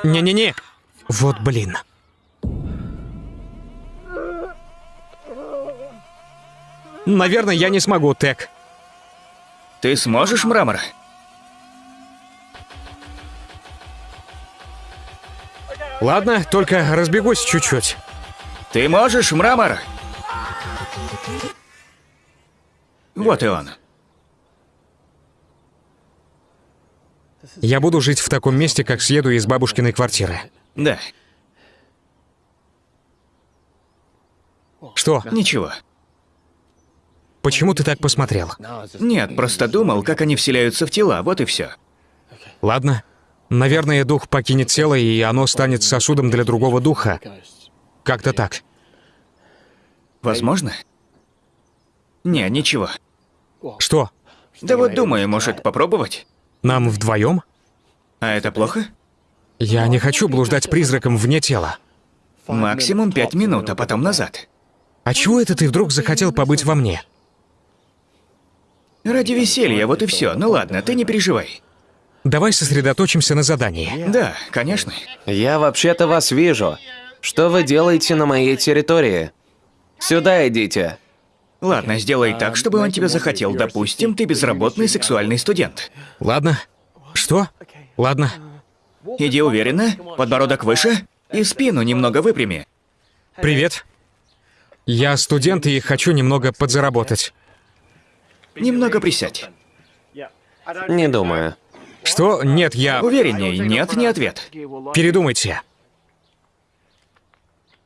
Не-не-не. Вот блин. Наверное, я не смогу, Тек. Ты сможешь, мрамор? Ладно, только разбегусь чуть-чуть. Ты можешь, мрамор? Вот и он. Я буду жить в таком месте, как съеду из бабушкиной квартиры. Да, Что? ничего. Почему ты так посмотрел? Нет, просто думал, как они вселяются в тела, вот и все. Ладно. Наверное, дух покинет тело, и оно станет сосудом для другого духа. Как-то так. Возможно? Не, ничего. Что? Да вот думаю, может попробовать? Нам вдвоем? А это плохо? Я не хочу блуждать призраком вне тела. Максимум пять минут, а потом назад. А чего это ты вдруг захотел побыть во мне? Ради веселья, вот и все. Ну ладно, ты не переживай. Давай сосредоточимся на задании. Да, конечно. Я вообще-то вас вижу. Что вы делаете на моей территории? Сюда идите. Ладно, сделай так, чтобы он тебя захотел. Допустим, ты безработный сексуальный студент. Ладно. Что? Ладно. Иди уверенно, подбородок выше и спину немного выпрями. Привет. Я студент и хочу немного подзаработать. Немного присядь. Не думаю. Что? Нет, я... Уверенней, нет, не ответ. Передумайте.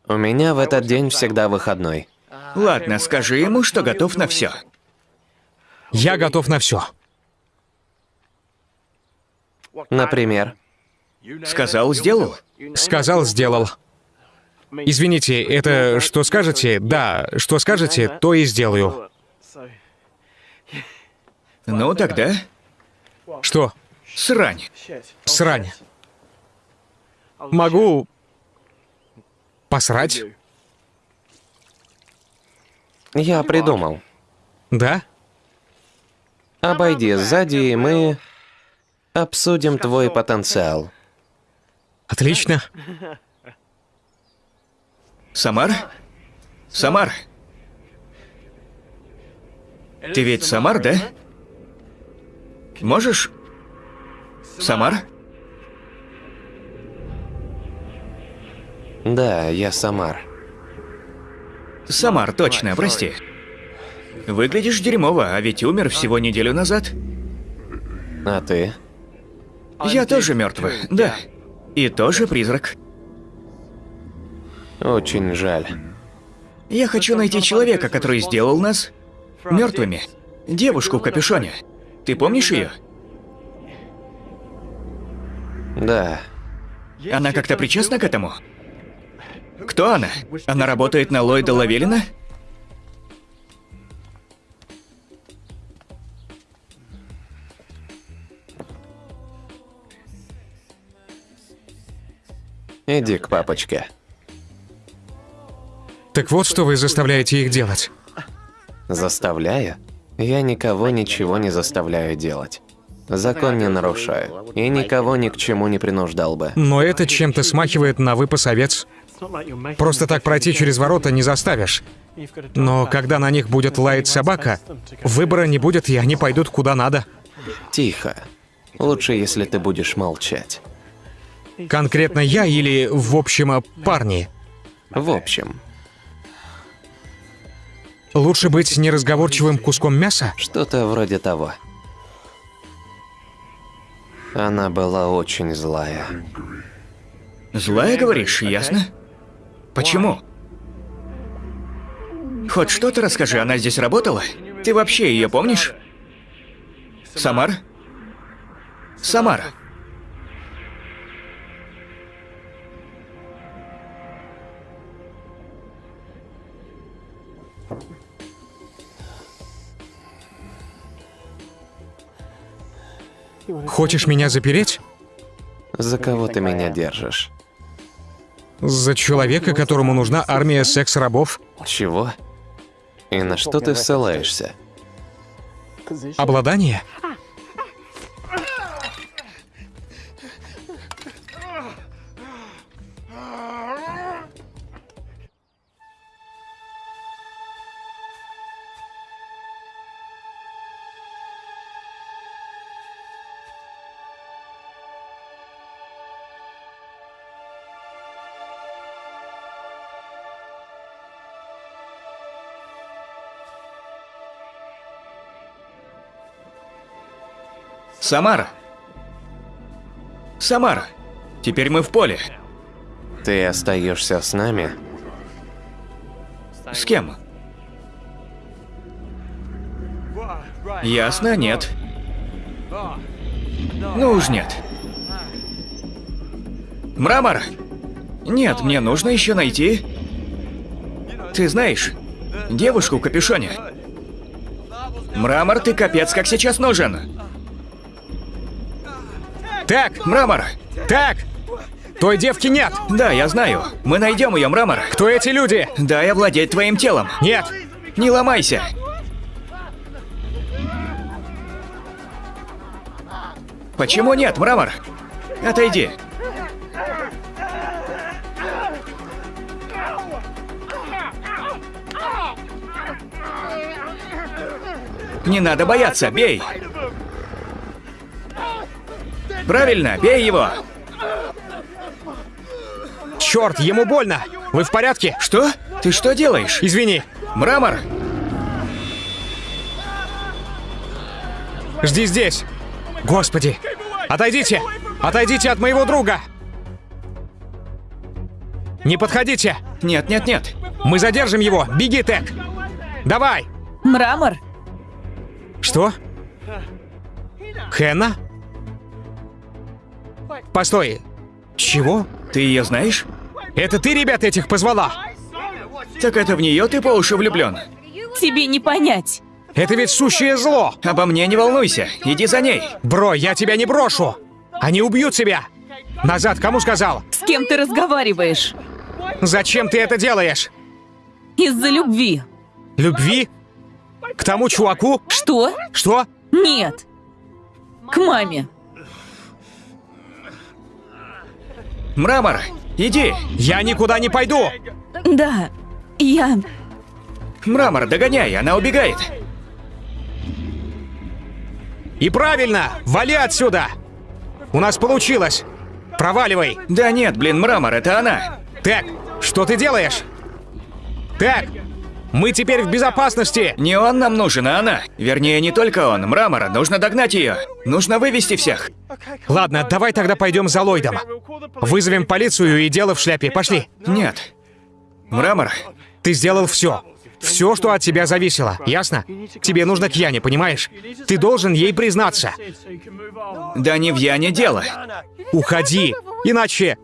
У меня в этот день всегда выходной. Ладно, скажи ему, что готов на все. Я готов на все. Например, Сказал, сделал. Сказал, сделал. Извините, это что скажете? Да, что скажете, то и сделаю. Ну тогда Что? Срань. Срань. Могу... Посрать? я придумал. Да? Обойди сзади, и мы обсудим твой потенциал. Отлично. Самар? Самар. Ты ведь Самар, да? Можешь? Самар? Да, я Самар. Самар, точно, прости. Выглядишь дерьмово, а ведь умер всего неделю назад. А ты? Я тоже мертвый, да. И тоже призрак. Очень жаль. Я хочу найти человека, который сделал нас мертвыми. Девушку в капюшоне. Ты помнишь ее? Да, Она как-то причастна к этому? Кто она? Она работает на Ллойда Лавелина? иди к папочке. Так вот, что вы заставляете их делать. Заставляю? Я никого ничего не заставляю делать. Закон не нарушаю. И никого ни к чему не принуждал бы. Но это чем-то смахивает на выпас овец. Просто так пройти через ворота не заставишь. Но когда на них будет лаять собака, выбора не будет, и они пойдут куда надо. Тихо. Лучше, если ты будешь молчать. Конкретно я или, в общем, парни. В общем, Лучше быть неразговорчивым куском мяса? что-то вроде того. Она была очень злая. Злая, говоришь, ясно? Почему? Хоть что-то расскажи, она здесь работала? Ты вообще ее помнишь? Самара? Самара. Хочешь меня запереть? За кого ты меня держишь? За человека, которому нужна армия секс-рабов? Чего? И на что ты ссылаешься? Обладание? Самара. Самара. Теперь мы в поле. Ты остаешься с нами? С кем? Ясно, нет. Ну уж нет. Мрамор! Нет, мне нужно еще найти... Ты знаешь, девушку в капюшоне. Мрамор, ты капец как сейчас нужен. Так, Мрамор! так! Той девки нет! Да, я знаю. Мы найдем ее, Мрамор. Кто эти люди? Дай овладеть твоим телом. Нет! Не ломайся. Почему нет, Мрамор? Отойди. Не надо бояться, бей. Правильно, бей его. Черт, ему больно! Вы в порядке? Что? Ты что делаешь? Извини. Мрамор! Жди здесь. Господи! Отойдите! Отойдите от моего друга! Не подходите! Нет, нет, нет. Мы задержим его! Беги, Тек! Давай! Мрамор? Что? Хенна? Постой. Чего? Ты ее знаешь? Это ты ребят этих позвала? Так это в нее ты по уши влюблен. Тебе не понять. Это ведь сущее зло! Обо мне не волнуйся, иди за ней. Бро, я тебя не брошу! Они убьют тебя! Назад, кому сказал? С кем ты разговариваешь? Зачем ты это делаешь? Из-за любви. Любви? К тому чуваку? Что? Что? Нет. К маме. Мрамор, иди. Я никуда не пойду! Да. Я... Мрамор, догоняй, она убегает. И правильно! Вали отсюда! У нас получилось! Проваливай! Да нет, блин, Мрамор, это она. Так, что ты делаешь? Так, мы теперь в безопасности! Не он нам нужен, а она. Вернее, не только он. Мрамора, нужно догнать ее. Нужно вывести всех. Ладно, давай тогда пойдем за Ллойдом. Вызовем полицию и дело в шляпе. Пошли. Нет. Мрамор, Ты сделал все. Все, что от тебя зависело, ясно? Тебе нужно к Яне, понимаешь? Ты должен ей признаться. да не в Яне дело. Уходи, иначе...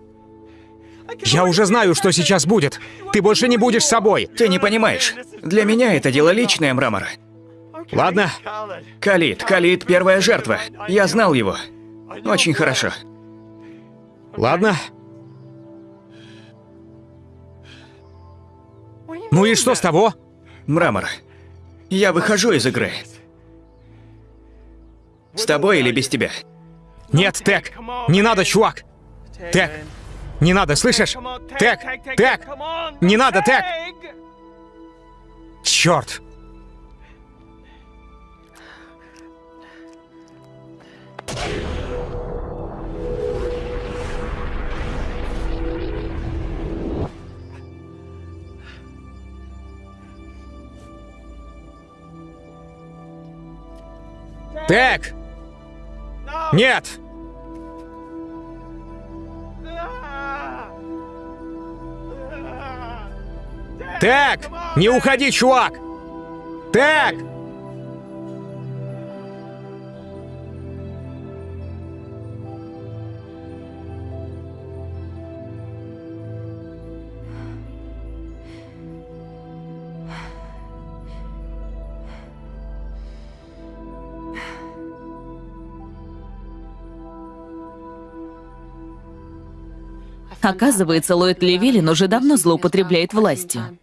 Я уже знаю, что сейчас будет. Ты больше не будешь собой. Ты не понимаешь. Для меня это дело личное, Мрамор. Ладно? Калит, Калит — первая жертва. Я знал его. Очень хорошо. Ладно. Ну и что с того? Мрамор, я выхожу из игры. С тобой или без тебя? Нет, Тек, не надо, чувак. Тек, Не надо, слышишь? Тег! Тег! Не надо, Тег! Черт! Тег! Нет! Тег! Не уходи, чувак! Тег! Оказывается, Ллойд Левелин уже давно злоупотребляет властью.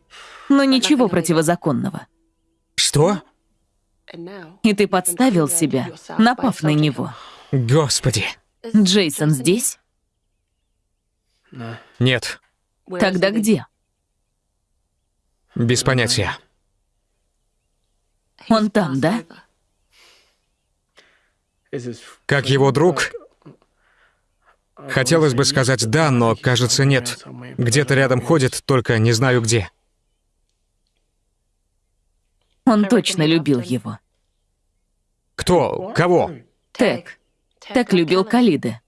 Но ничего противозаконного. Что? И ты подставил себя, напав на него. Господи. Джейсон здесь? Нет, Тогда где? без понятия. Он там, да? Как его друг, хотелось бы сказать «да», но, кажется, нет. Где-то рядом ходит, только не знаю где. Он точно любил его. Кто? Кого? Тег. Тег любил Калиды.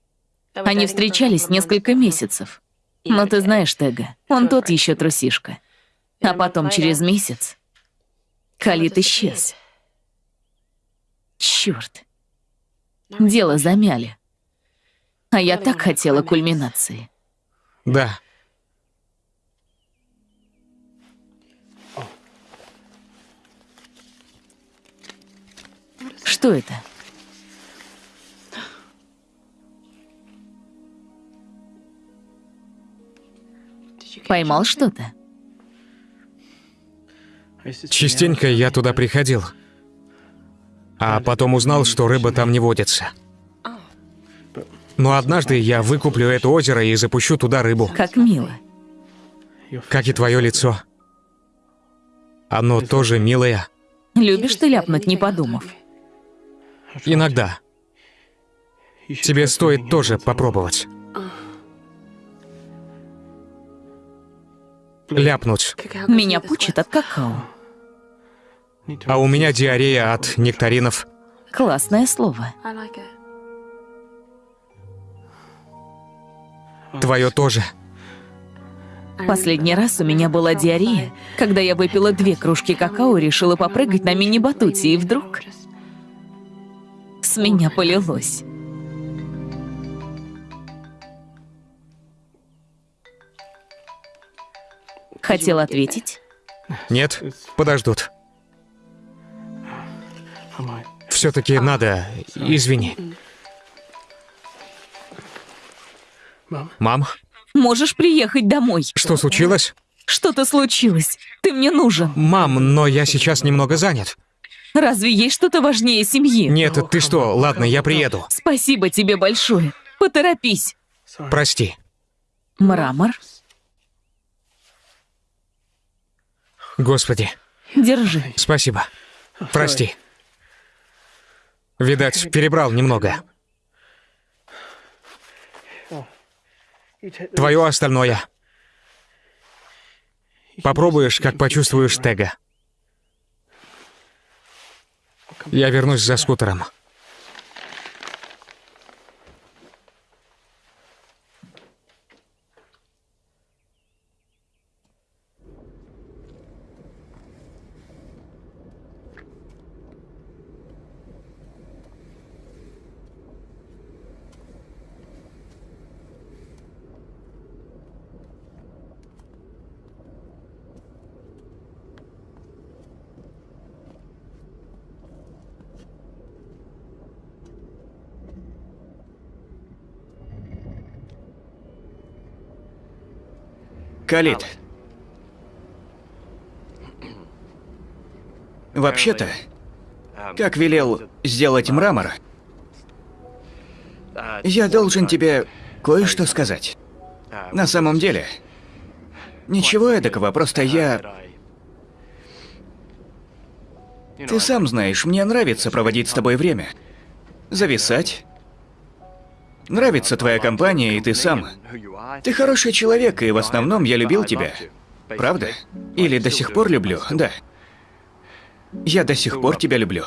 Они встречались несколько месяцев. Но ты знаешь Тега, он тот еще трусишка. А потом через месяц Калит исчез. Черт. Дело замяли. А я так хотела кульминации. Да. Что это? Поймал что-то? Частенько я туда приходил. А потом узнал, что рыба там не водится. Но однажды я выкуплю это озеро и запущу туда рыбу. Как мило. Как и твое лицо. Оно тоже милое. Любишь ты ляпнуть, не подумав? Иногда. Тебе стоит тоже попробовать. Ляпнуть. Меня пучит от какао. А у меня диарея от нектаринов. Классное слово. Твое тоже. Последний раз у меня была диарея, когда я выпила две кружки какао и решила попрыгать на мини-батуте, и вдруг с меня полилось. Хотел ответить? Нет? Подождут. Все-таки надо. Извини. Мам, Можешь приехать домой. что случилось? Что-то случилось. Ты мне нужен. Мам, но я сейчас немного занят. Разве есть что-то важнее семьи? Нет, ты что? Ладно, я приеду. Спасибо тебе большое. Поторопись. Прости. Мрамор, Господи, держи. спасибо. Прости. Видать, перебрал немного. Твое остальное. Попробуешь, как почувствуешь Тега. Я вернусь за скутером. Калит. Вообще-то, как велел сделать мрамор, я должен тебе кое-что сказать. На самом деле, ничего эдакого, просто я... Ты сам знаешь, мне нравится проводить с тобой время. Зависать. Нравится твоя компания, и ты сам. Ты хороший человек, и в основном я любил тебя. Правда? Или до сих пор люблю, да. Я до сих пор тебя люблю.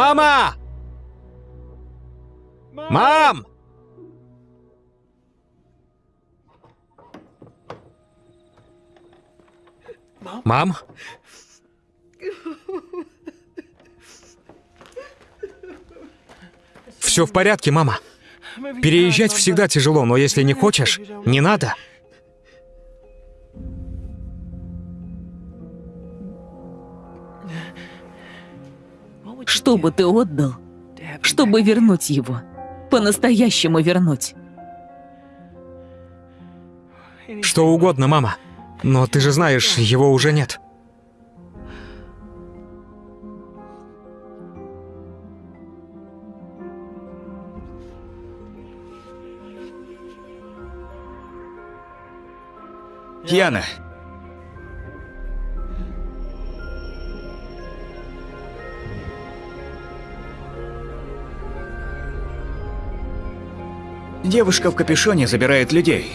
Мама! Мам! Мам? Все в порядке, мама. Переезжать всегда тяжело, но если не хочешь, не надо. Что бы ты отдал, чтобы вернуть его? По-настоящему вернуть. Что угодно, мама. Но ты же знаешь, его уже нет. Яна, Девушка в капюшоне забирает людей.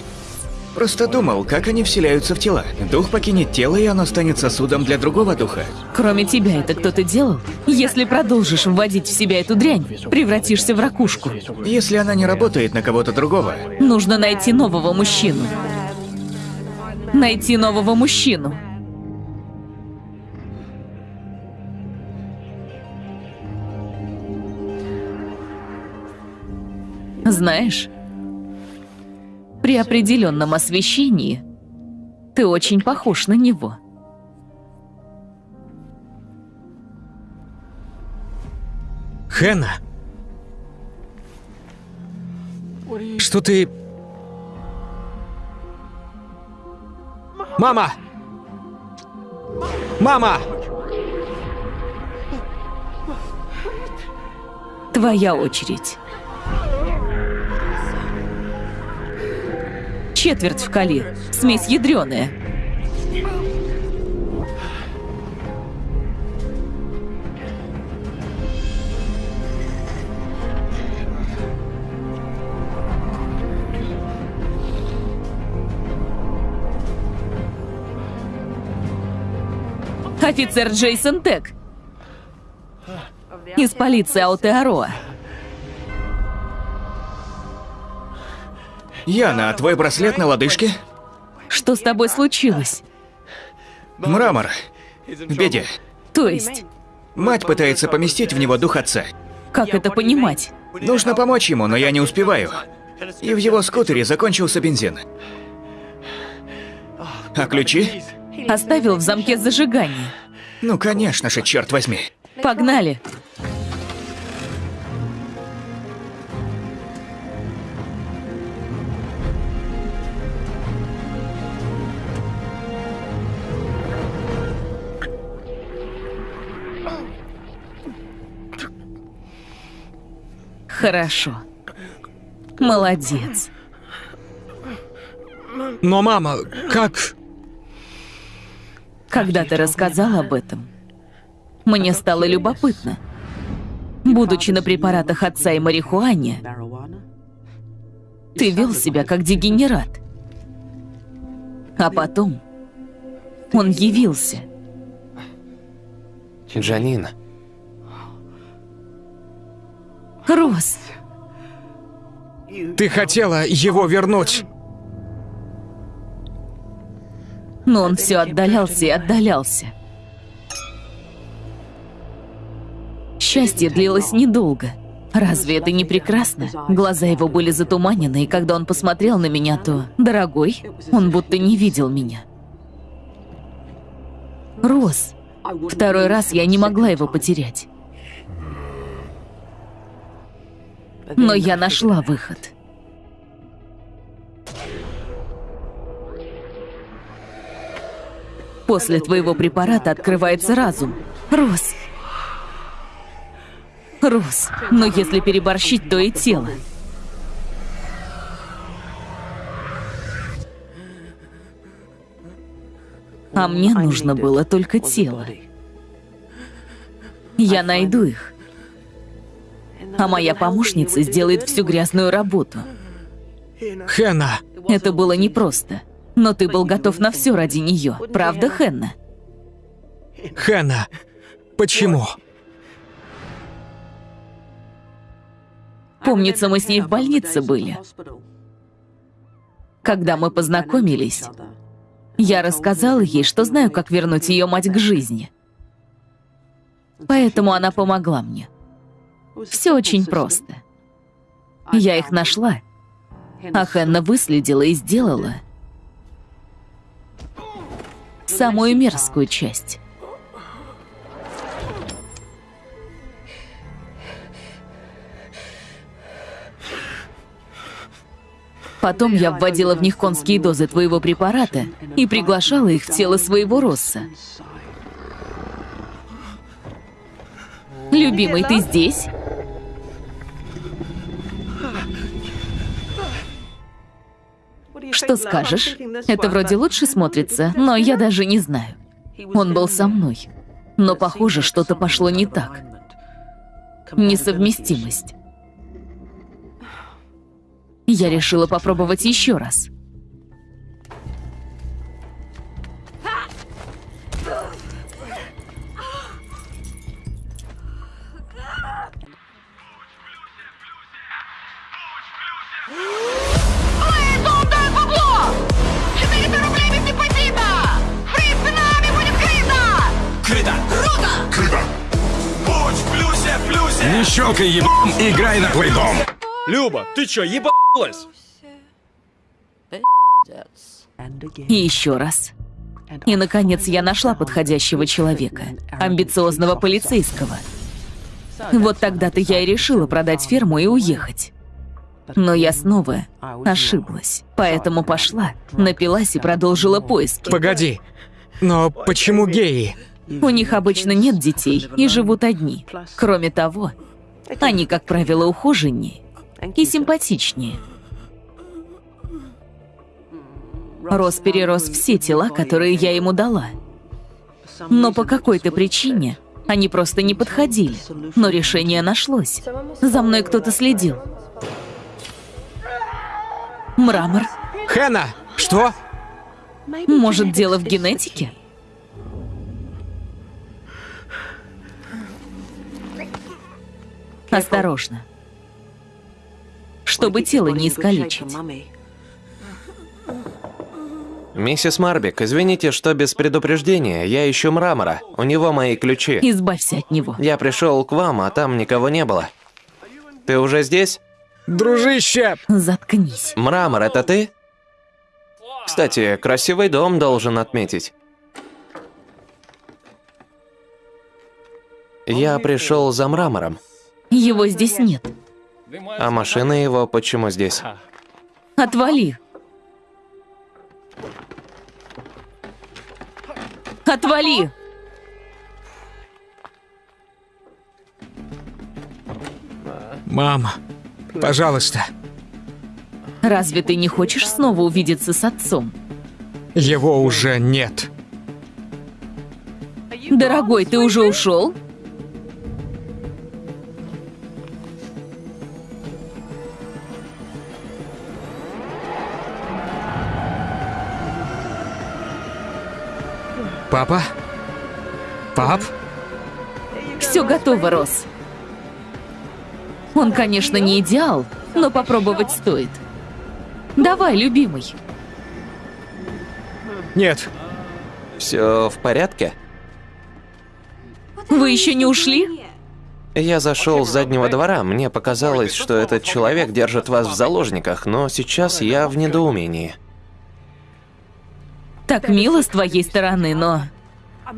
Просто думал, как они вселяются в тела. Дух покинет тело, и оно станет сосудом для другого духа. Кроме тебя это кто-то делал? Если продолжишь вводить в себя эту дрянь, превратишься в ракушку. Если она не работает на кого-то другого, Нужно найти нового мужчину. Найти нового мужчину. Знаешь, при определенном освещении ты очень похож на него. Хэна? Что ты... Мама! Мама! Твоя очередь. Четверть в кали. Смесь ядреная. Офицер Джейсон Тек. Из полиции Аутеароа. Яна, а твой браслет на лодыжке? Что с тобой случилось? Мрамор. В беде. То есть, Мать пытается поместить в него дух отца. как это понимать? Нужно помочь ему, но я не успеваю. И в его скутере закончился бензин. А ключи? Оставил в замке зажигания. Ну, конечно же, черт возьми. Погнали. Хорошо. Молодец. Но, мама, как... Когда ты рассказал об этом, мне стало любопытно. Будучи на препаратах отца и марихуане, ты вел себя как дегенерат. А потом он явился. Джанин, Рос, Ты хотела его вернуть. но он все отдалялся и отдалялся. счастье длилось недолго. Разве это не прекрасно? Глаза его были затуманены, и когда он посмотрел на меня, то... Дорогой, он будто не видел меня. Рос. Второй раз я не могла его потерять. Но я нашла выход. После твоего препарата открывается разум. Рос. Рос. Но если переборщить, то и тело. А мне нужно было только тело. Я найду их. А моя помощница сделает всю грязную работу. Хенна! Это было непросто. Но ты был готов на все ради нее, правда, Хенна? Хенна! Почему? Помнится, мы с ней в больнице были. Когда мы познакомились, я рассказала ей, что знаю, как вернуть ее мать к жизни. Поэтому она помогла мне. Все очень просто. Я их нашла, а Хенна выследила и сделала самую мерзкую часть. Потом я вводила в них конские дозы твоего препарата и приглашала их в тело своего Росса. Любимый, ты здесь? Что скажешь? Это вроде лучше смотрится, но я даже не знаю. Он был со мной. Но, похоже, что-то пошло не так. Несовместимость. Я решила попробовать еще раз. Не щелкай ебом, играй на плейдом. Люба, ты чё, ебалась? И еще раз. И, наконец, я нашла подходящего человека. Амбициозного полицейского. Вот тогда-то я и решила продать ферму и уехать. Но я снова ошиблась. Поэтому пошла, напилась и продолжила поиски. Погоди. Но почему геи? У них обычно нет детей и живут одни. Кроме того, они, как правило, ухоженнее и симпатичнее. Рос перерос все тела, которые я ему дала. Но по какой-то причине они просто не подходили. Но решение нашлось. За мной кто-то следил. Мрамор. Хенна! Что? Может, дело в генетике? Осторожно. Чтобы тело не искалечить. Миссис Марбик, извините, что без предупреждения. Я ищу мрамора. У него мои ключи. Избавься от него. Я пришел к вам, а там никого не было. Ты уже здесь? Дружище! Заткнись. Мрамор, это ты? Кстати, красивый дом должен отметить. Я пришел за мрамором. Его здесь нет. А машина его почему здесь? Отвали. Отвали. Мама, пожалуйста. Разве ты не хочешь снова увидеться с отцом? Его уже нет. Дорогой, ты уже ушел? Папа? Пап? Все готово, Рос. Он, конечно, не идеал, но попробовать стоит. Давай, любимый. Нет. Все в порядке? Вы еще не ушли? Я зашел с заднего двора, мне показалось, что этот человек держит вас в заложниках, но сейчас я в недоумении. Так мило с твоей стороны, но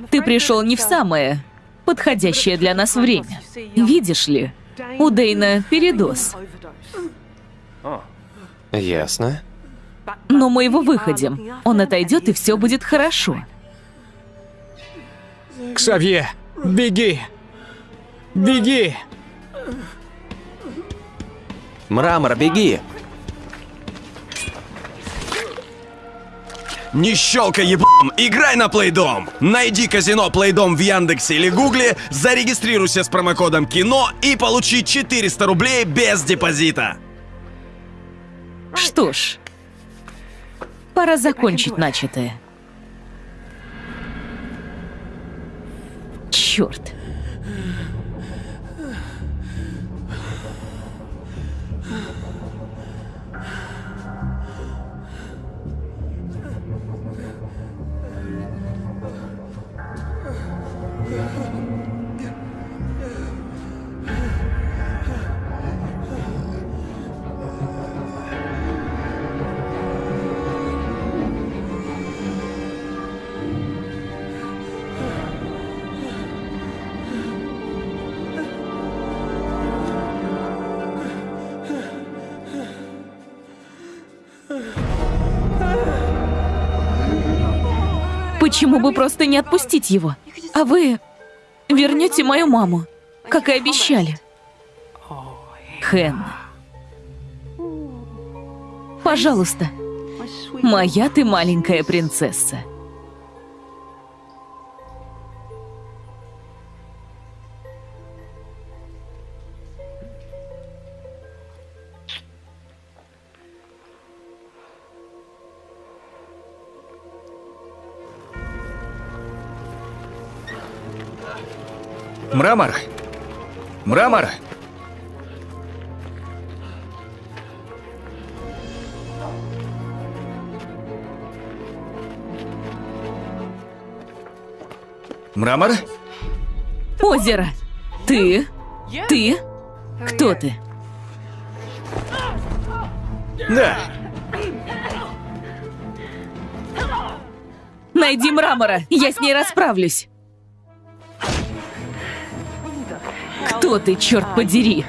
ты пришел не в самое подходящее для нас время. Видишь ли, у Дейна передоз. Ясно. Но мы его выходим. Он отойдет, и все будет хорошо. Ксавье, беги! Беги! Мрамор, беги! Не щелкай еблом, играй на Плейдом! Найди казино Плейдом в Яндексе или Гугле, зарегистрируйся с промокодом КИНО и получи 400 рублей без депозита. Что ж, пора закончить начатое. Черт. Почему бы просто не отпустить его? А вы вернете мою маму, как и обещали. Хэн. Пожалуйста. Моя ты маленькая принцесса. Мрамор! Мрамор! Мрамор? Озеро. Ты? Ты? Кто ты? Да. Найди мрамора, я с ней расправлюсь. Кто ты, черт подери?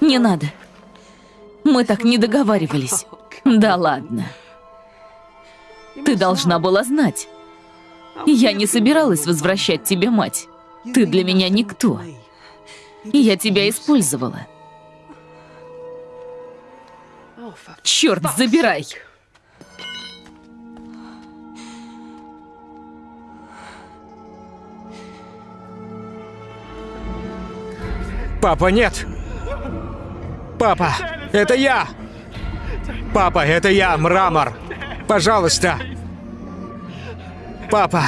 Не надо. Мы так не договаривались. Да ладно. Ты должна была знать. Я не собиралась возвращать тебе мать. Ты для меня никто. Я тебя использовала. Черт, забирай! Папа, нет! Папа, это я! Папа, это я, Мрамор! Пожалуйста! Папа,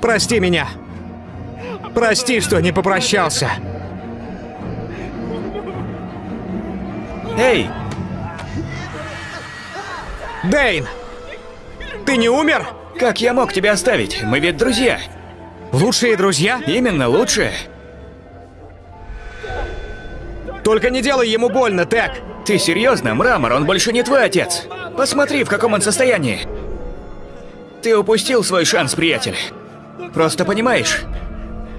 прости меня! Прости, что не попрощался! Эй, Дейн! Ты не умер? как я мог тебя оставить? Мы ведь друзья. Лучшие друзья? Именно лучшее. Только не делай ему больно, Тек! Ты серьезно, Мрамор, он больше не твой отец. Посмотри, в каком он состоянии. Ты упустил свой шанс, приятель. Просто понимаешь,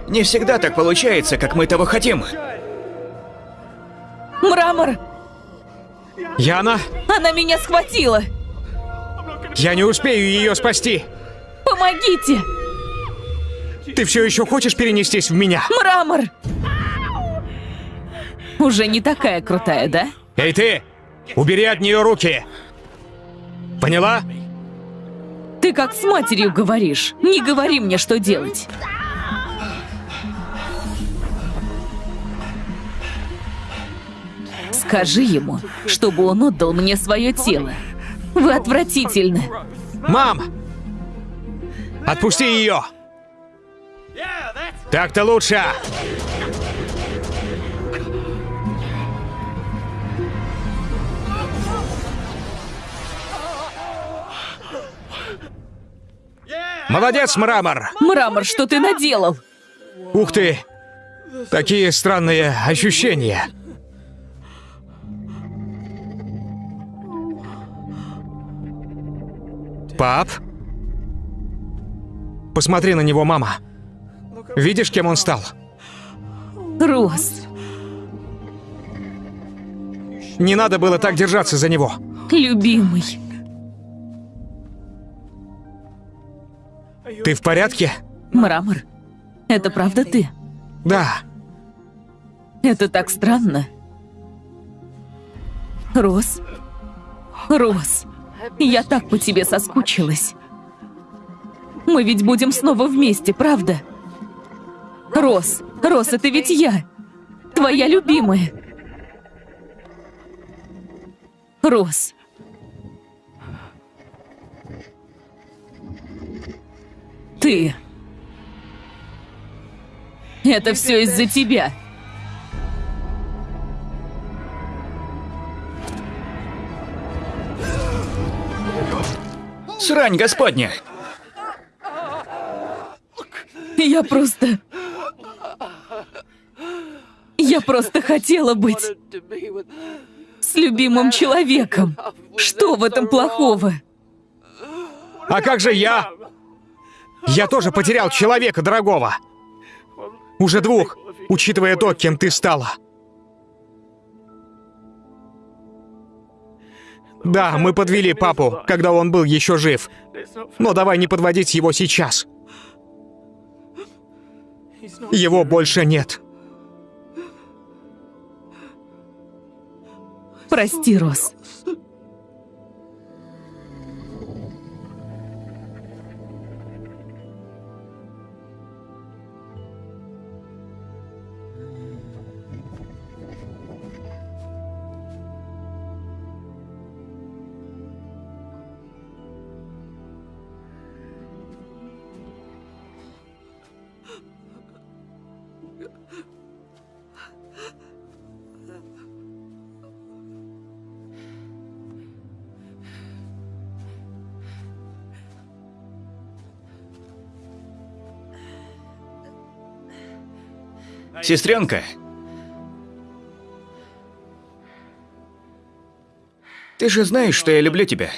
не всегда так получается, как мы того хотим. Мрамор! Яна, Она меня схватила! я не успею ее спасти! Помогите! Ты все еще хочешь перенестись в меня? Мрамор! Уже не такая крутая, да? Эй ты! Убери от нее руки! Поняла? Ты как с матерью говоришь. Не говори мне, что делать. Скажи ему, чтобы он отдал мне свое тело. Вы отвратительны. Мам! Отпусти ее! Так-то лучше! Молодец, Мрамор! Мрамор, что ты наделал? Ух ты! Такие странные ощущения. Пап? Посмотри на него, мама. Видишь, кем он стал? Рос, Не надо было так держаться за него. любимый. Ты в порядке? Мрамор, это правда ты? Да. Это так странно. Рос, Рос, я так по тебе соскучилась. Мы ведь будем снова вместе, правда? Рос, Рос, это ведь я, твоя любимая. Рос. Ты. Это все из-за тебя. Срань господня! Я просто... Я просто хотела быть с любимым человеком. Что в этом плохого? А как же я? Я тоже потерял человека дорогого. Уже двух, учитывая то, кем ты стала. Да, мы подвели папу, когда он был еще жив. Но давай не подводить его сейчас. Его больше нет. Прости, Рос. Сестренка! Ты же знаешь, что я люблю тебя.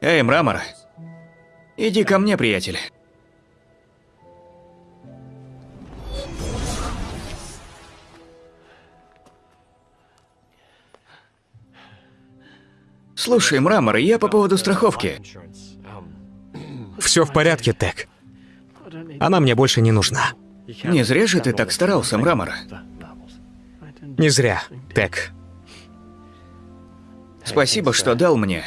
Эй, Мрамор, иди ко мне, приятель. Слушай, Мрамор, я по поводу страховки. Все в порядке, Тек. Она мне больше не нужна. Не зря же ты так старался, Мрамор. Не зря, Тек. Спасибо, что дал мне.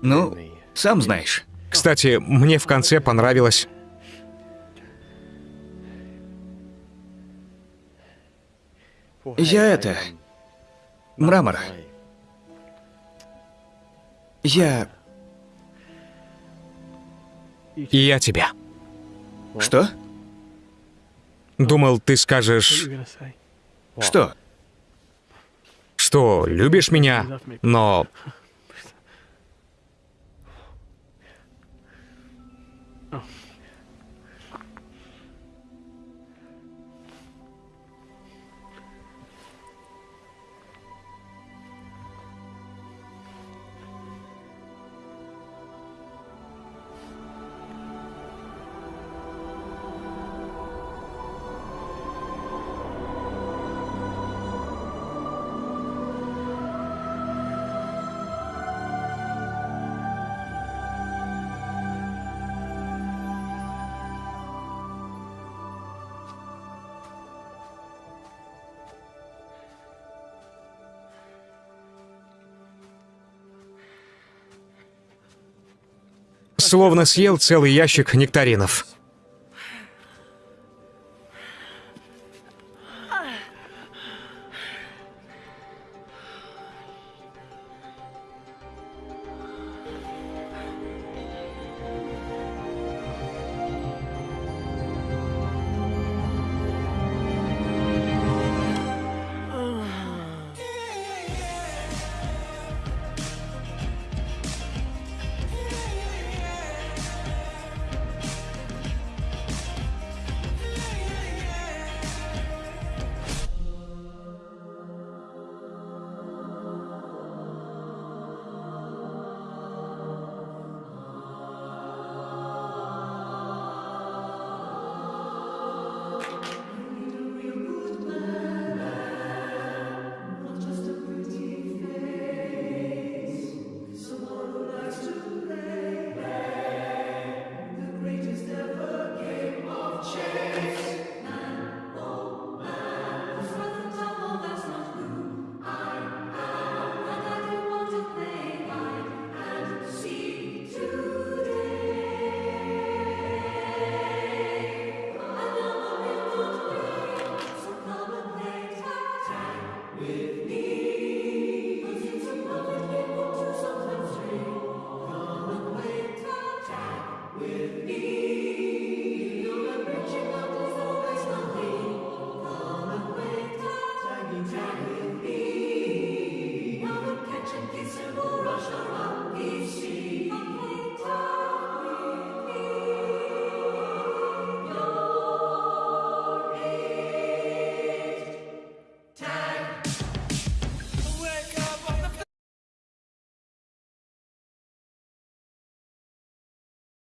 Ну, сам знаешь. Кстати, мне в конце понравилось. Я это... Мрамор. Я... Я тебя. Что? Думал, ты скажешь, Что? что любишь меня, но словно съел целый ящик нектаринов.